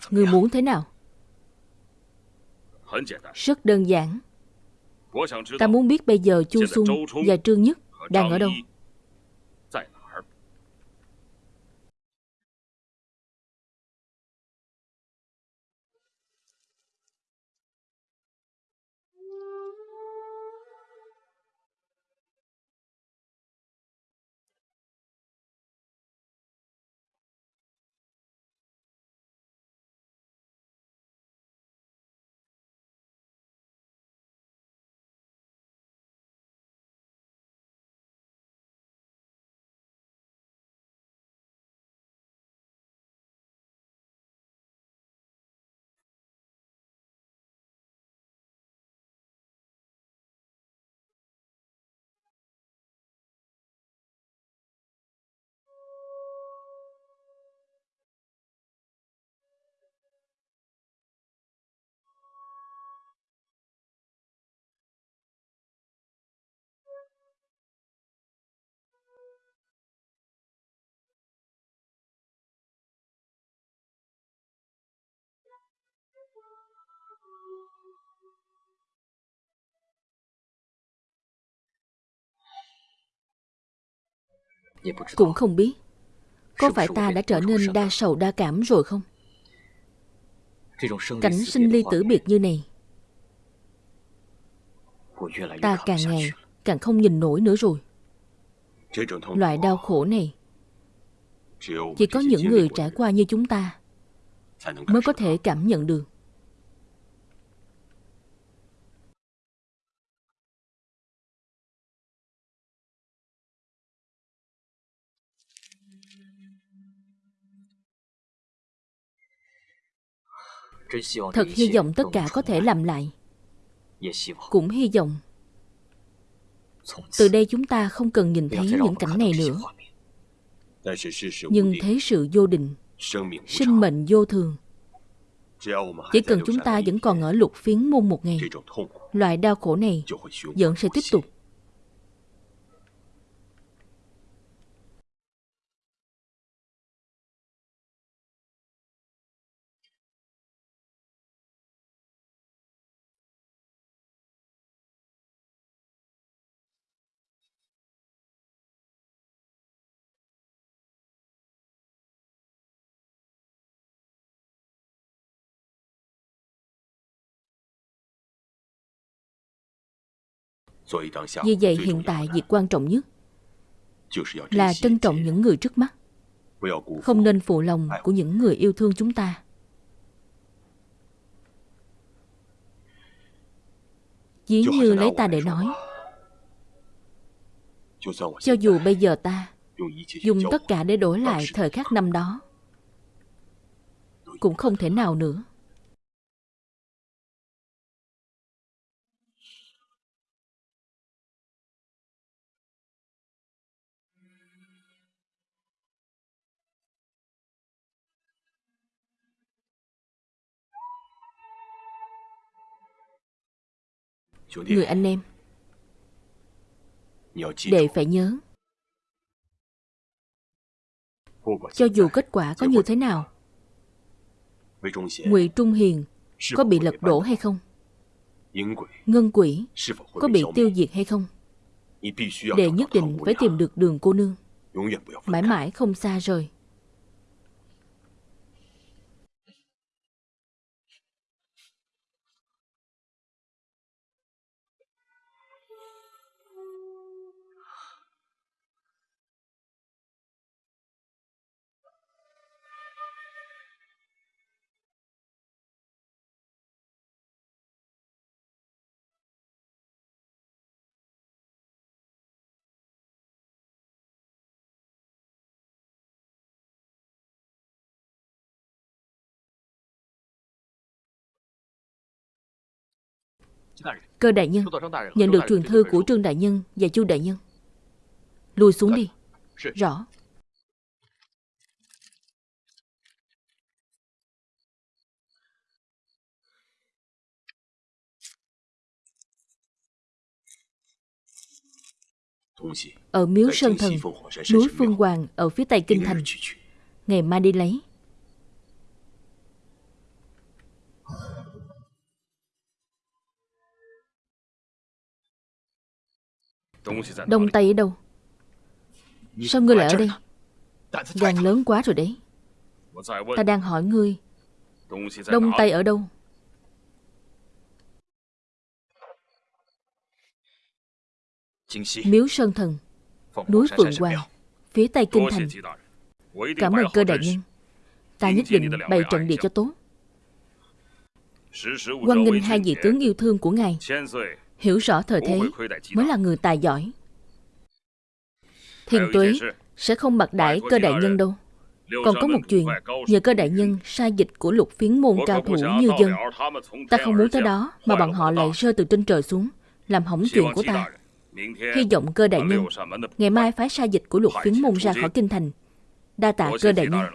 Người muốn thế nào? Rất đơn giản。Ta muốn biết bây giờ Chu Xuân và Trương Nhất đang ở đâu? Cũng không biết. Có phải ta đã trở nên đa sầu đa cảm rồi không? Cảnh sinh ly tử biệt như này. Ta càng ngày càng không nhìn nổi nữa rồi. Loại đau khổ này Chỉ có những người trải qua như chúng ta Mới có thể cảm nhận được. Thật hy vọng tất cả có thể làm lại. Cũng hy vọng. Từ đây chúng ta không cần nhìn thấy những cảnh này nữa. Nhưng thế sự vô định Sinh mệnh vô thường. Chỉ cần chúng ta vẫn còn ở lục phiến môn một ngày Loại đau khổ này vẫn sẽ tiếp tục. Vì vậy hiện tại việc quan trọng nhất là trân trọng những người trước mắt, không nên phụ lòng của những người yêu thương chúng ta. Dĩ như lấy ta để nói, cho dù bây giờ ta dùng tất cả để đổi lại thời khắc năm đó, cũng không thể nào nữa. người anh em. Để phải nhớ. Cho dù kết quả có như thế nào Ngụy Trung Hiền có bị lật đổ hay không? Ngân quỷ có bị tiêu diệt hay không? Để nhất định phải tìm được đường cô nương. Mãi mãi không xa rời. Cơ đại nhân nhận được truyền thư của Trương đại nhân và Chu đại nhân. Lùi xuống đi. Rõ. Ở miếu Sơn Thần, núi Phương Hoàng ở phía tây Kinh Thành. Ngày mai đi lấy. Đông Tây ở đâu? Sao ngươi lại ở đây? Gan lớn quá rồi đấy. Ta đang hỏi ngươi. Đông Tây ở đâu? Miếu Sơn Thần Núi Phượng Hoàng Phía Tây Kinh Thành. Cảm ơn cơ đại nhân. Ta nhất định bày trận địa cho tốt. Quan nghênh hai vị tướng yêu thương của ngài. Hiểu rõ thời thế mới là người tài giỏi. Thiền Tuế sẽ không bạc đại cơ đại nhân đâu. Còn có một chuyện, nhờ cơ đại nhân sai dịch của lục phiến môn cao thủ như dân. Ta không muốn tới đó mà bọn họ lại rơi từ trên trời xuống, làm hỏng chuyện của ta. Hy vọng cơ đại nhân, ngày mai phái sai dịch của lục phiến môn ra khỏi kinh thành. Đa tạ cơ đại nhân.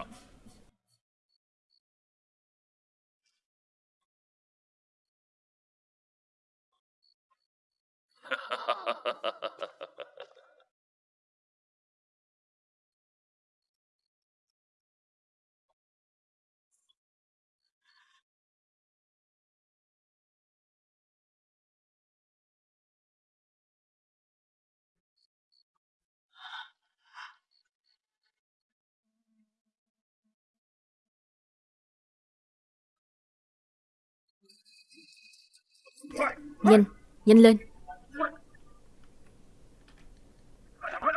Nhanh, nhanh lên.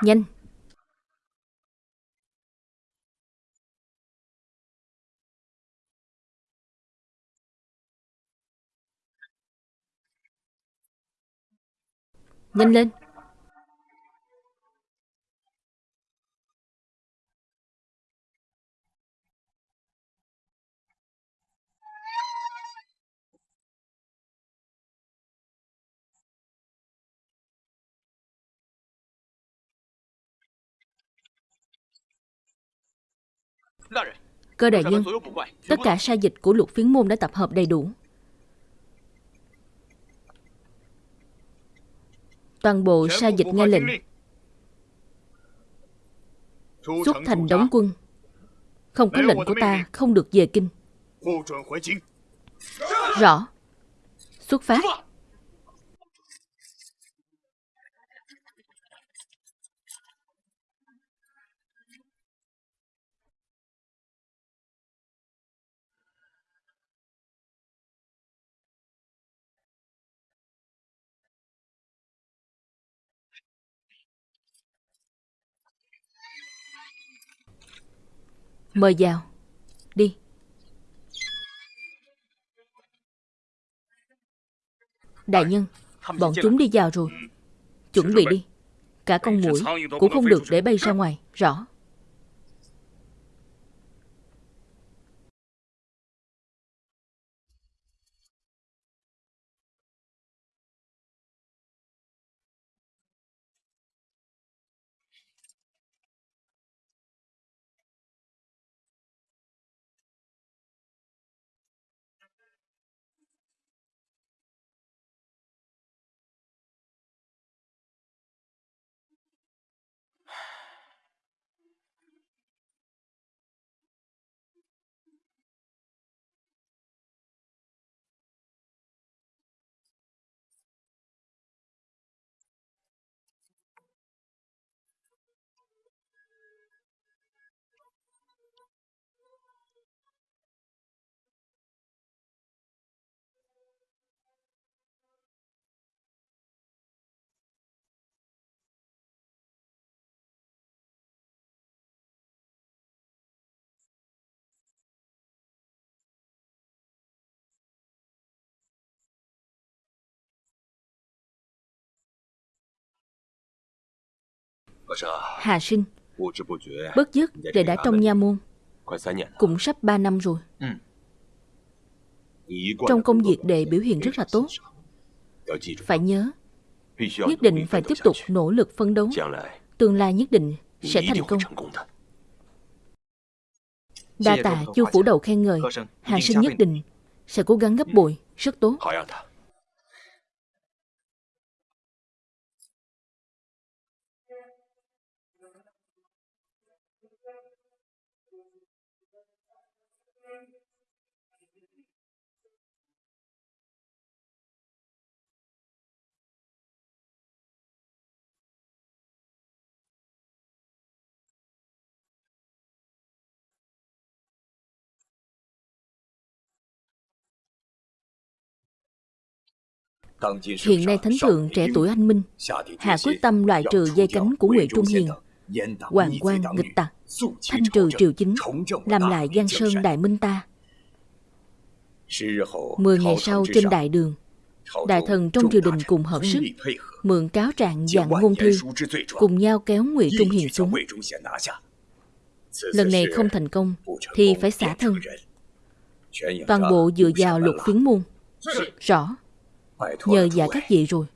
Nhanh. Nhanh lên. Cơ đại nhân, tất cả sai dịch của lục phiến môn đã tập hợp đầy đủ. Toàn bộ sai dịch nghe lệnh. Xuất thành đóng quân. Không có lệnh của ta không được về kinh. Rõ. Xuất phát. Mời vào. Đi. Đại nhân, bọn chúng đi vào rồi. Chuẩn bị đi. Cả con muỗi cũng không được để bay ra ngoài. Rõ. Hà sinh Bất dứt để đã trong nha môn. Cũng sắp 3 năm rồi. Trong công việc đệ biểu hiện rất là tốt. Phải nhớ Nhất định phải tiếp tục nỗ lực phân đấu. Tương lai nhất định sẽ thành công. Đa tạ chu phủ đầu khen ngợi. Hà sinh nhất định sẽ cố gắng gấp bội Rất tốt. Hiện nay Thánh Thượng trẻ tuổi anh minh Hạ quyết tâm loại trừ dây cánh của Ngụy Trung Hiền, Hoàng quan nghịch tặc, Thanh trừ triều chính, Làm lại Giang Sơn Đại Minh ta. Mười ngày sau trên đại đường, Đại thần trong triều đình cùng hợp sức, Mượn cáo trạng dạng ngôn thư, Cùng nhau kéo Ngụy Trung Hiền xuống. Lần này không thành công Thì phải xả thân. Toàn bộ dựa vào luật phiến môn. Rõ nhờ dạ các vị rồi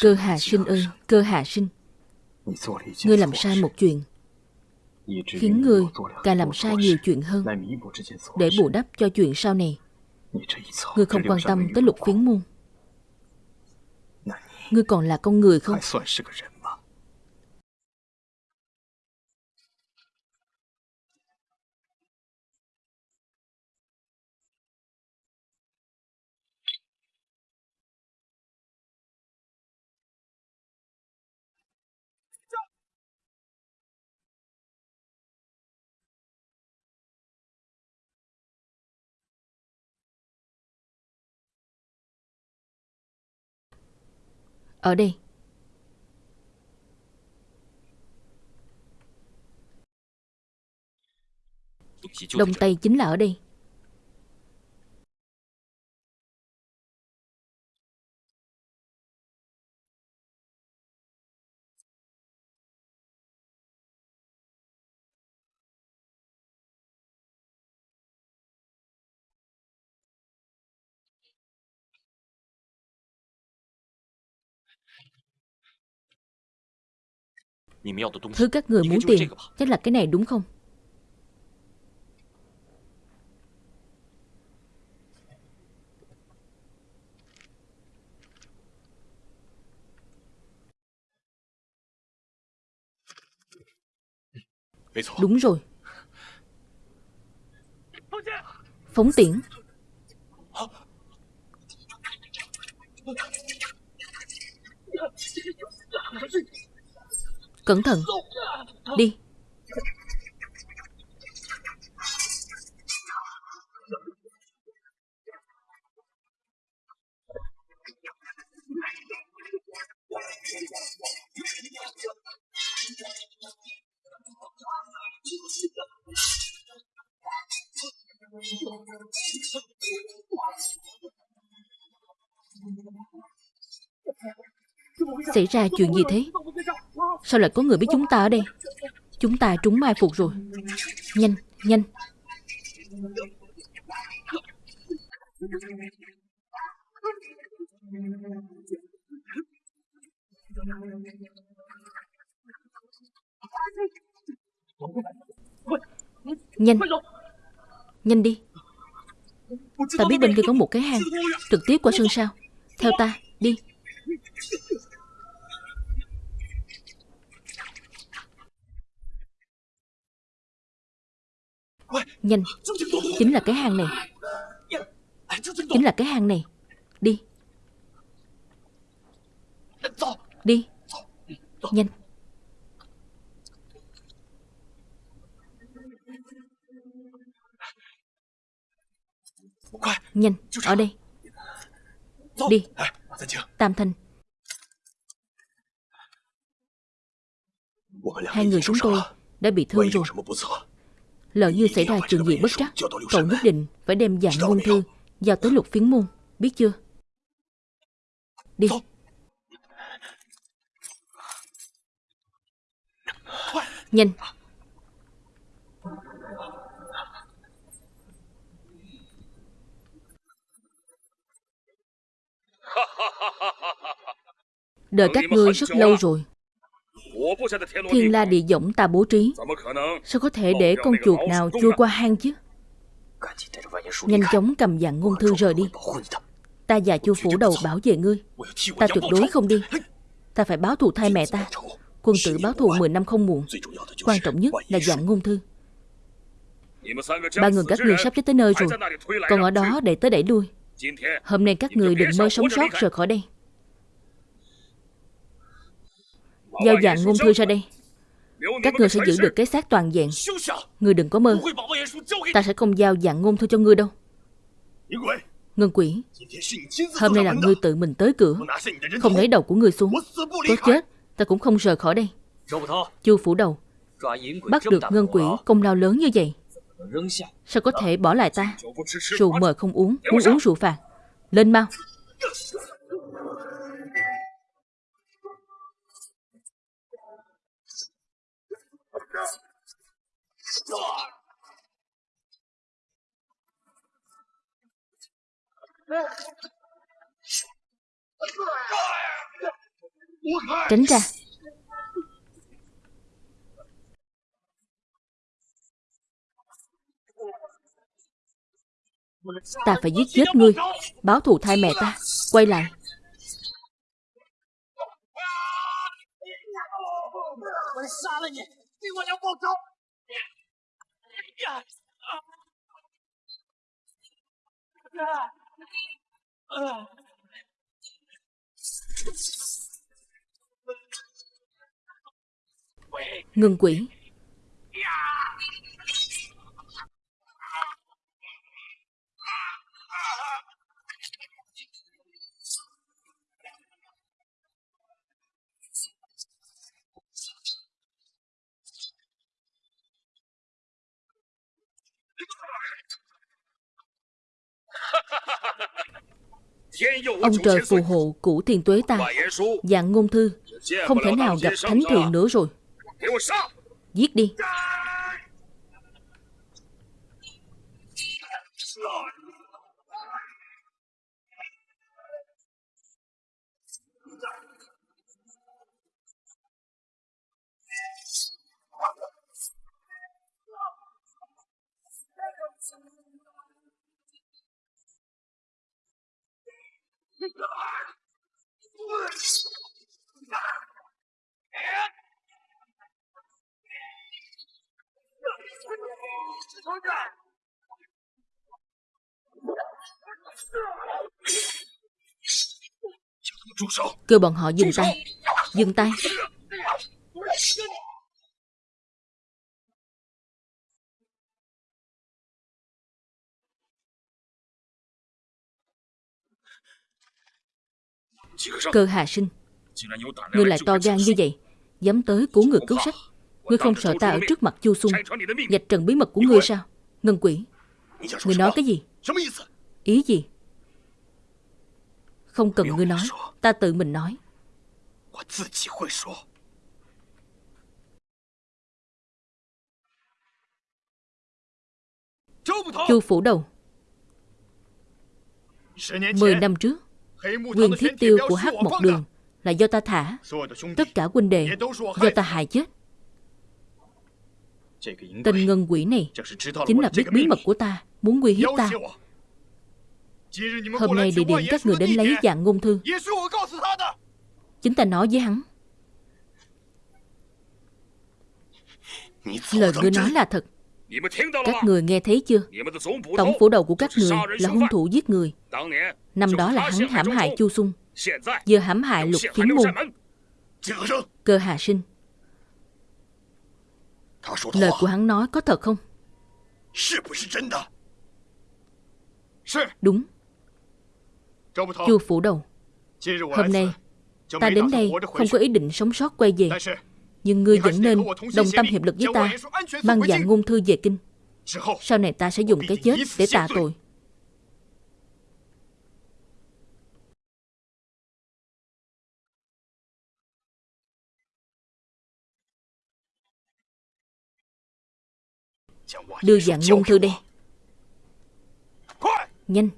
Cơ Hà Sinh ơi, Cơ Hà Sinh, ngươi làm sai một chuyện, khiến ngươi càng làm sai nhiều chuyện hơn。để bù đắp cho chuyện sau này. Ngươi không quan tâm tới luật phiến môn. Ngươi còn là con người không? Ở đây, đông tây chính là ở đây. Thứ các người muốn tìm chắc là cái này đúng không? Đúng rồi. Phóng tiễn. Cẩn thận. Đi. Xảy ra chuyện gì thế? Sao lại có người biết chúng ta ở đây? Chúng ta trúng mai phục rồi. Nhanh, nhanh. Nhanh. Nhanh đi. Ta biết bên kia có một cái hang. Trực tiếp qua sân sau. Theo ta, đi. Nhanh. Chính là cái hang này. Chính là cái hang này. Đi. Đi. Nhanh. Nhanh. Ở đây. Đi. Tam Thanh. Hai người chúng tôi đã bị thương rồi. Lỡ như xảy ra chuyện gì bất trắc, Cậu nhất định phải đem dạng ngôn thư Giao tới lục phiến môn, Biết chưa? Đi. Nhanh. Đợi các ngươi rất lâu rồi. Thiên la địa võng ta bố trí. Sao có thể để con chuột nào chui qua hang chứ? Nhanh chóng cầm dạng ngôn thư rời đi. Ta và chu phủ đầu bảo vệ ngươi. Ta tuyệt đối không đi. Ta phải báo thù thay mẹ ta. Quân tử báo thù 10 năm không muộn. Quan trọng nhất là dạng ngôn thư. Ba người các người sắp chết tới nơi rồi. Còn ở đó để tới đẩy đuôi Hôm nay các người đừng mơ sống sót rời khỏi đây. Giao dạng ngôn thư ra đây. Các người sẽ giữ được cái xác toàn vẹn. Người đừng có mơ. Ta sẽ không giao dạng ngôn thư cho ngươi đâu. Ngân quỷ Hôm nay là ngươi tự mình tới cửa. Không lấy đầu của ngươi xuống. Tốt chết ta cũng không rời khỏi đây. Chu phủ đầu. Bắt được ngân quỷ công lao lớn như vậy Sao? có thể bỏ lại ta? Rượu mời không uống Muốn uống rượu phạt. Lên mau. Tránh ra. Ta phải giết chết ngươi. Báo thù thay mẹ ta. Quay lại. Yes. Ngừng quỷ Ông trời phù hộ củ thiên tuế ta, Dạng ngôn thư. Không thể nào gặp thánh thượng nữa rồi. Giết đi. Kêu bọn họ dừng tay. Dừng tay. Cơ hà sinh, Ngươi lại to gan như vậy. Dám tới cứu người cứu sách. Ngươi không sợ ta ở trước mặt chu sung Nhạch trần bí mật của ngươi sao? Ngân quỷ, Ngươi nói cái gì? Ý gì? Không cần ngươi nói Ta tự mình nói. Chu phủ đầu. Mười năm trước Quyền thiết tiêu của hắc một đường Là do ta thả. Tất cả huynh đệ Do ta hại chết. Tên ngân quỷ này Chính là biết bí mật của ta Muốn uy hiếp ta. Hôm nay địa điểm các người đến lấy dạng ngôn thư. Chính ta nói với hắn. Lời ngươi nói là thật. Các người nghe thấy chưa? Tổng phủ đầu của các người là hung thủ giết người. Năm đó là hắn hãm hại Chu Sung Giờ hãm hại lục kiến môn. Cơ Hà Sinh. Lời của hắn nói có thật không? Đúng. Chu phủ đầu. Hôm nay Ta đến đây không có ý định sống sót quay về. Nhưng ngươi vẫn nên đồng tâm hiệp lực với ta Mang dạng ngôn thư về kinh. Sau này ta sẽ dùng cái chết để tạ tội. Đưa dạng ngôn thư đây. Nhanh!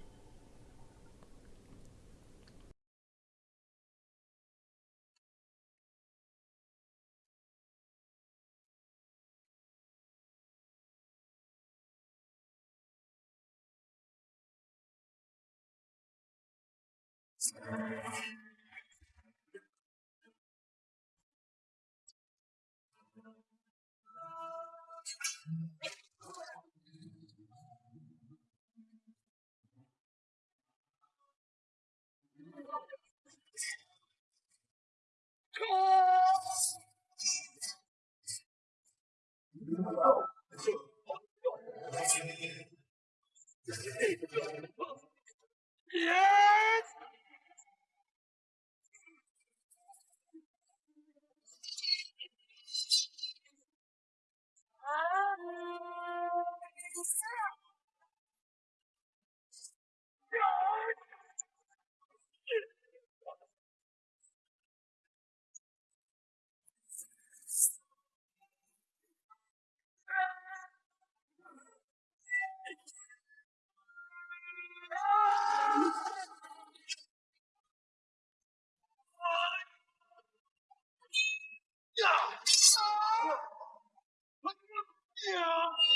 Yes! Thank you. No.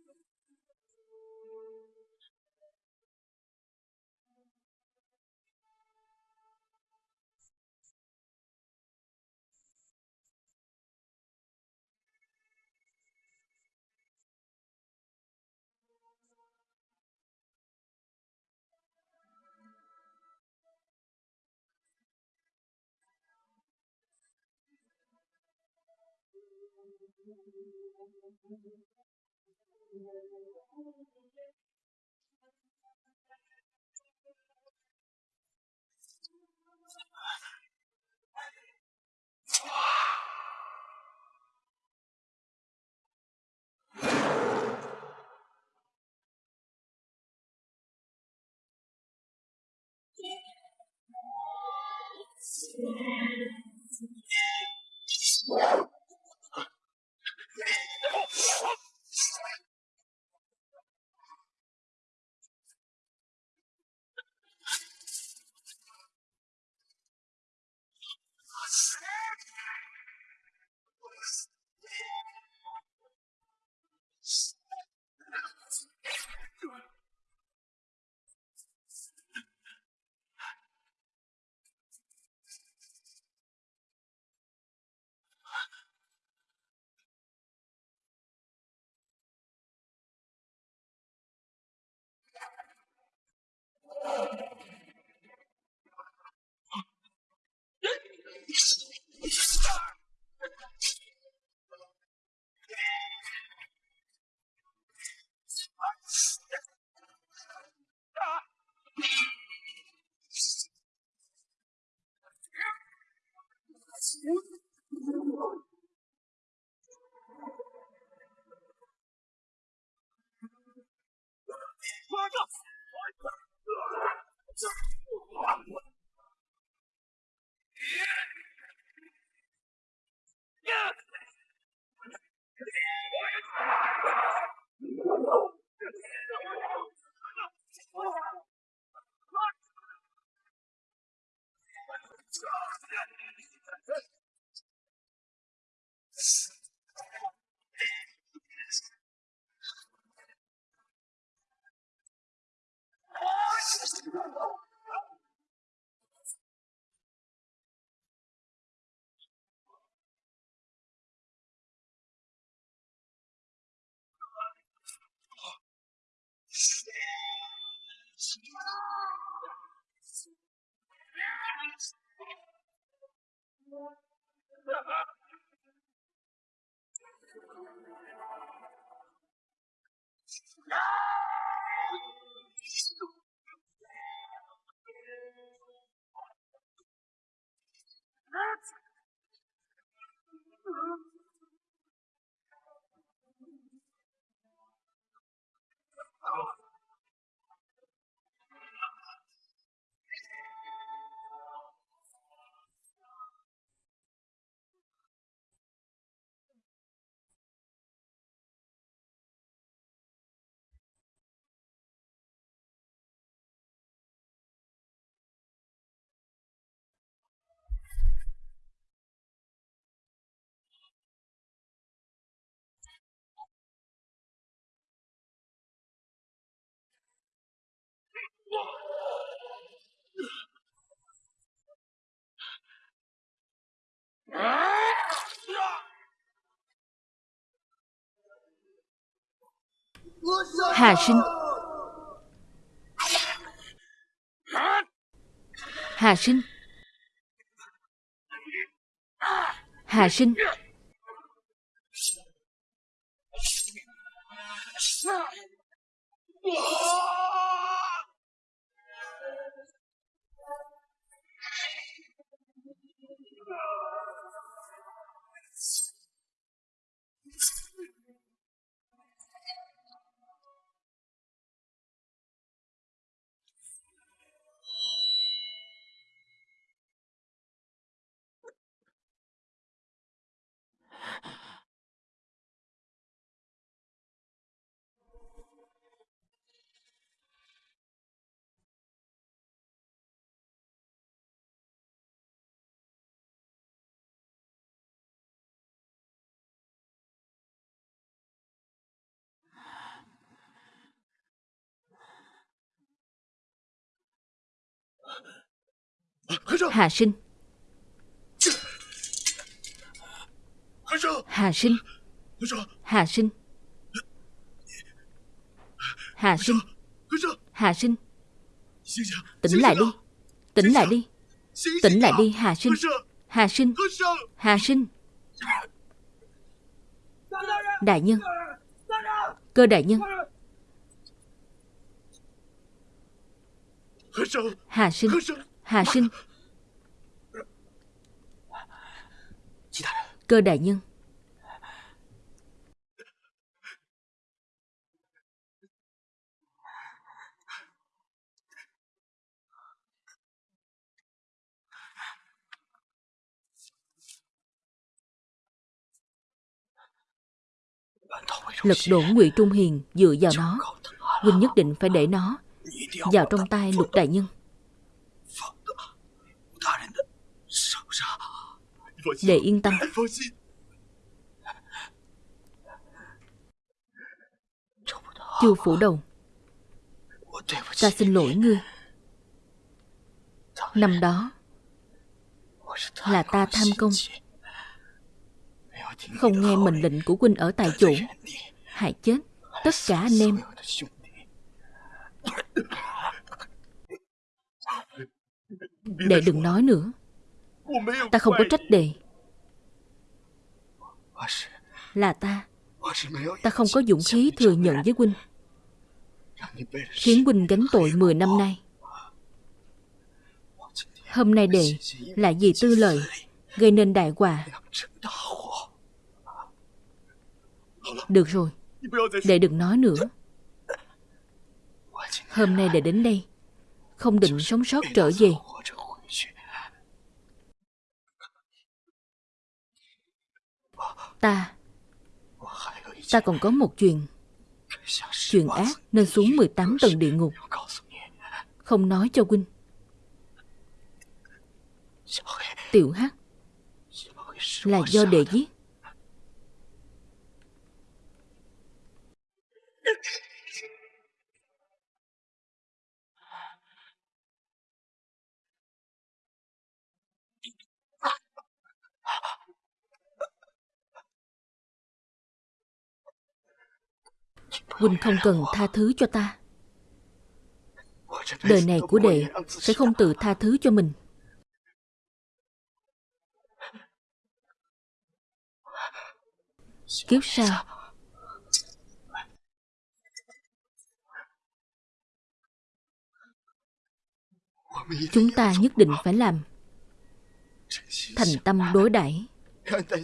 Yeah. No! (laughs) 啊啊海参海参海参是是 Hà sinh Hà sinh Hà sinh Hà sinh Hà sinh Tỉnh lại đi Tỉnh lại đi Tỉnh lại đi Hà sinh Hà sinh Hà sinh Đại nhân Cơ đại nhân Hà sinh Hà sinh Cơ đại nhân. Lật đổ ngụy Trung Hiền dựa vào nó. Huynh nhất định phải để nó Vào trong tay lục đại nhân. Để yên tâm. Chu phủ đầu. Ta xin lỗi ngươi. Năm đó Là ta tham công. Không nghe mệnh lệnh của huynh ở tại chỗ. Hại chết Tất cả anh em. Đệ đừng nói nữa Ta không có trách đệ Là ta. Ta không có dũng khí thừa nhận với huynh. Khiến huynh gánh tội 10 năm nay. Hôm nay đệ Là vì tư lợi, Gây nên đại họa. Được rồi Đệ đừng nói nữa. Hôm nay đệ đến đây, Không định sống sót trở về. Ta. Ta còn có một chuyện. Chuyện ác nên xuống 18 tầng địa ngục. Không nói cho huynh. Tiểu Hắc, Là do đệ giết. Huynh không cần tha thứ cho ta. Đời này của đệ sẽ không tự tha thứ cho mình. Kiếp sau, Chúng ta nhất định phải làm Thành tâm đối đãi,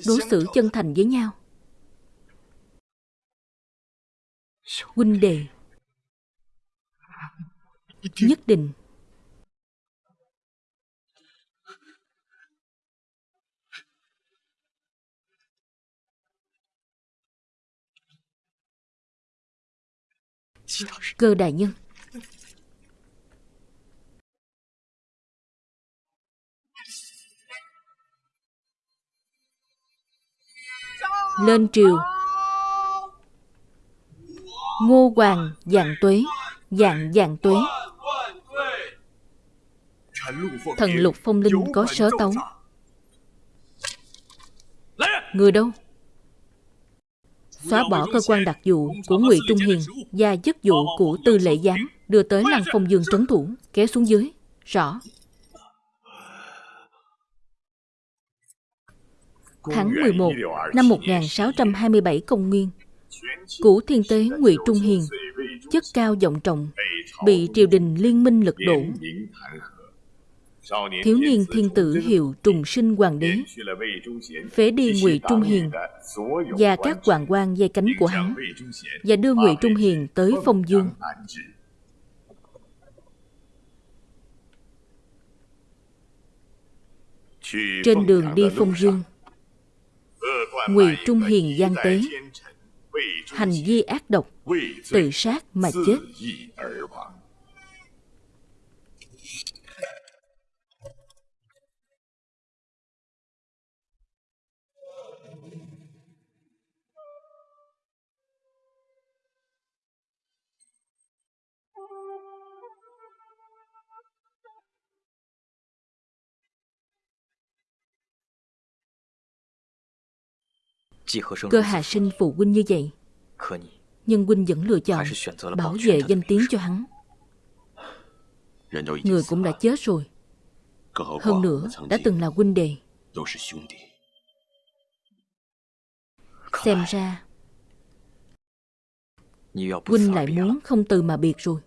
Đối xử chân thành với nhau. Huynh đệ. Nhất định. Cơ đại nhân. Lên triều. Ngô Hoàng dạng tuế, Dạng dạng tuế. Thần lục phong linh có sớ tấu. Người đâu? Xóa bỏ cơ quan đặc vụ của Ngụy Trung Hiền Và chức vụ của tư lệ giám, Đưa tới lăng phong dương trấn thủ, Kéo xuống dưới. Rõ. Tháng 11 năm 1627 công nguyên Cũ thiên tế Ngụy Trung Hiền Chức cao vọng trọng, Bị triều đình liên minh lật đổ. Thiếu niên thiên tử hiệu trùng sinh hoàng đế, Phế đi Ngụy Trung Hiền Và các hoàng quan dây cánh của hắn Và đưa Ngụy Trung Hiền tới Phong Dương. Trên đường đi Phong Dương, Ngụy Trung Hiền gian tế. Hành vi ác độc Tự sát mà chết Cơ Hà Sinh phụ huynh như vậy. Nhưng huynh vẫn lựa chọn Bảo vệ danh tiếng cho hắn. Người cũng đã chết rồi. Hơn nữa đã từng là huynh đệ. Xem ra Huynh lại muốn không từ mà biệt rồi.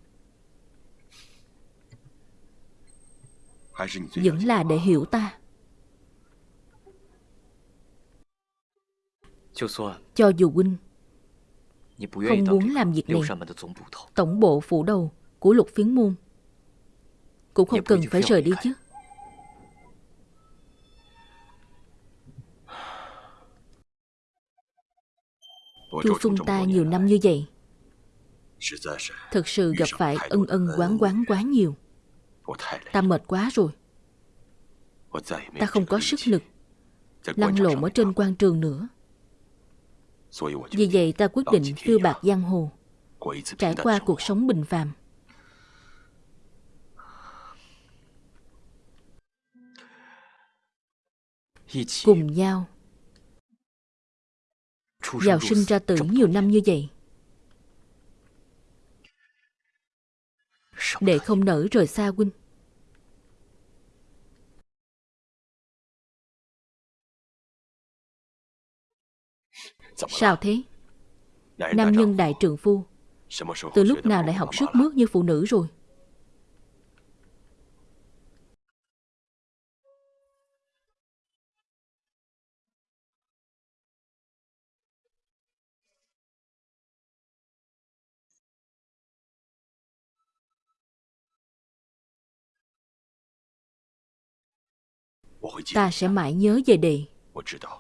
Vẫn là để hiểu ta Cho dù huynh không muốn làm việc này Tổng bộ phủ đầu của lục phiến môn Cũng không cần phải rời đi chứ。Chu Xuân ta nhiều năm như vậy Thực sự gặp phải ân ân quán quán quá nhiều。Ta mệt quá rồi。Ta không có sức lực Lăn lộn ở trên quan trường nữa Vì vậy ta quyết định phiêu bạc giang hồ Trải qua cuộc sống bình phàm。Cùng nhau Vào sinh ra tử nhiều năm như vậy。Để không nỡ rời xa huynh Sao thế? Nam nhân đại trượng phu. Từ lúc nào lại học sức mướt như phụ nữ rồi? Ta sẽ mãi nhớ về đệ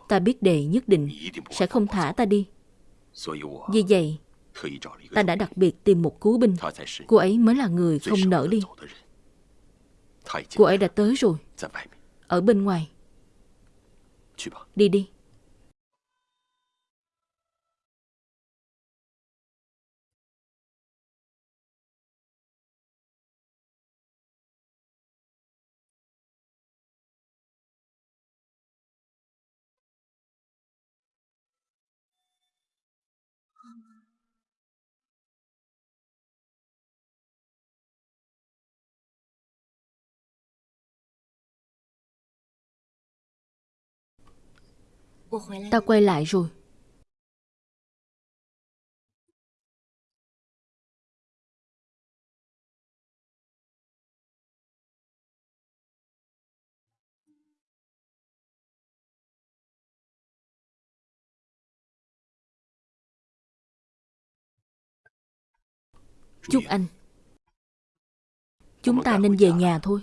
Ta biết đệ nhất định sẽ không thả ta đi. Vì vậy Ta đã đặc biệt tìm một cứu binh. Cô ấy mới là người không nỡ đi. Cô ấy đã tới rồi. Ở bên ngoài. Đi đi Ta quay lại rồi. Chúc anh. Chúng ta nên về nhà thôi.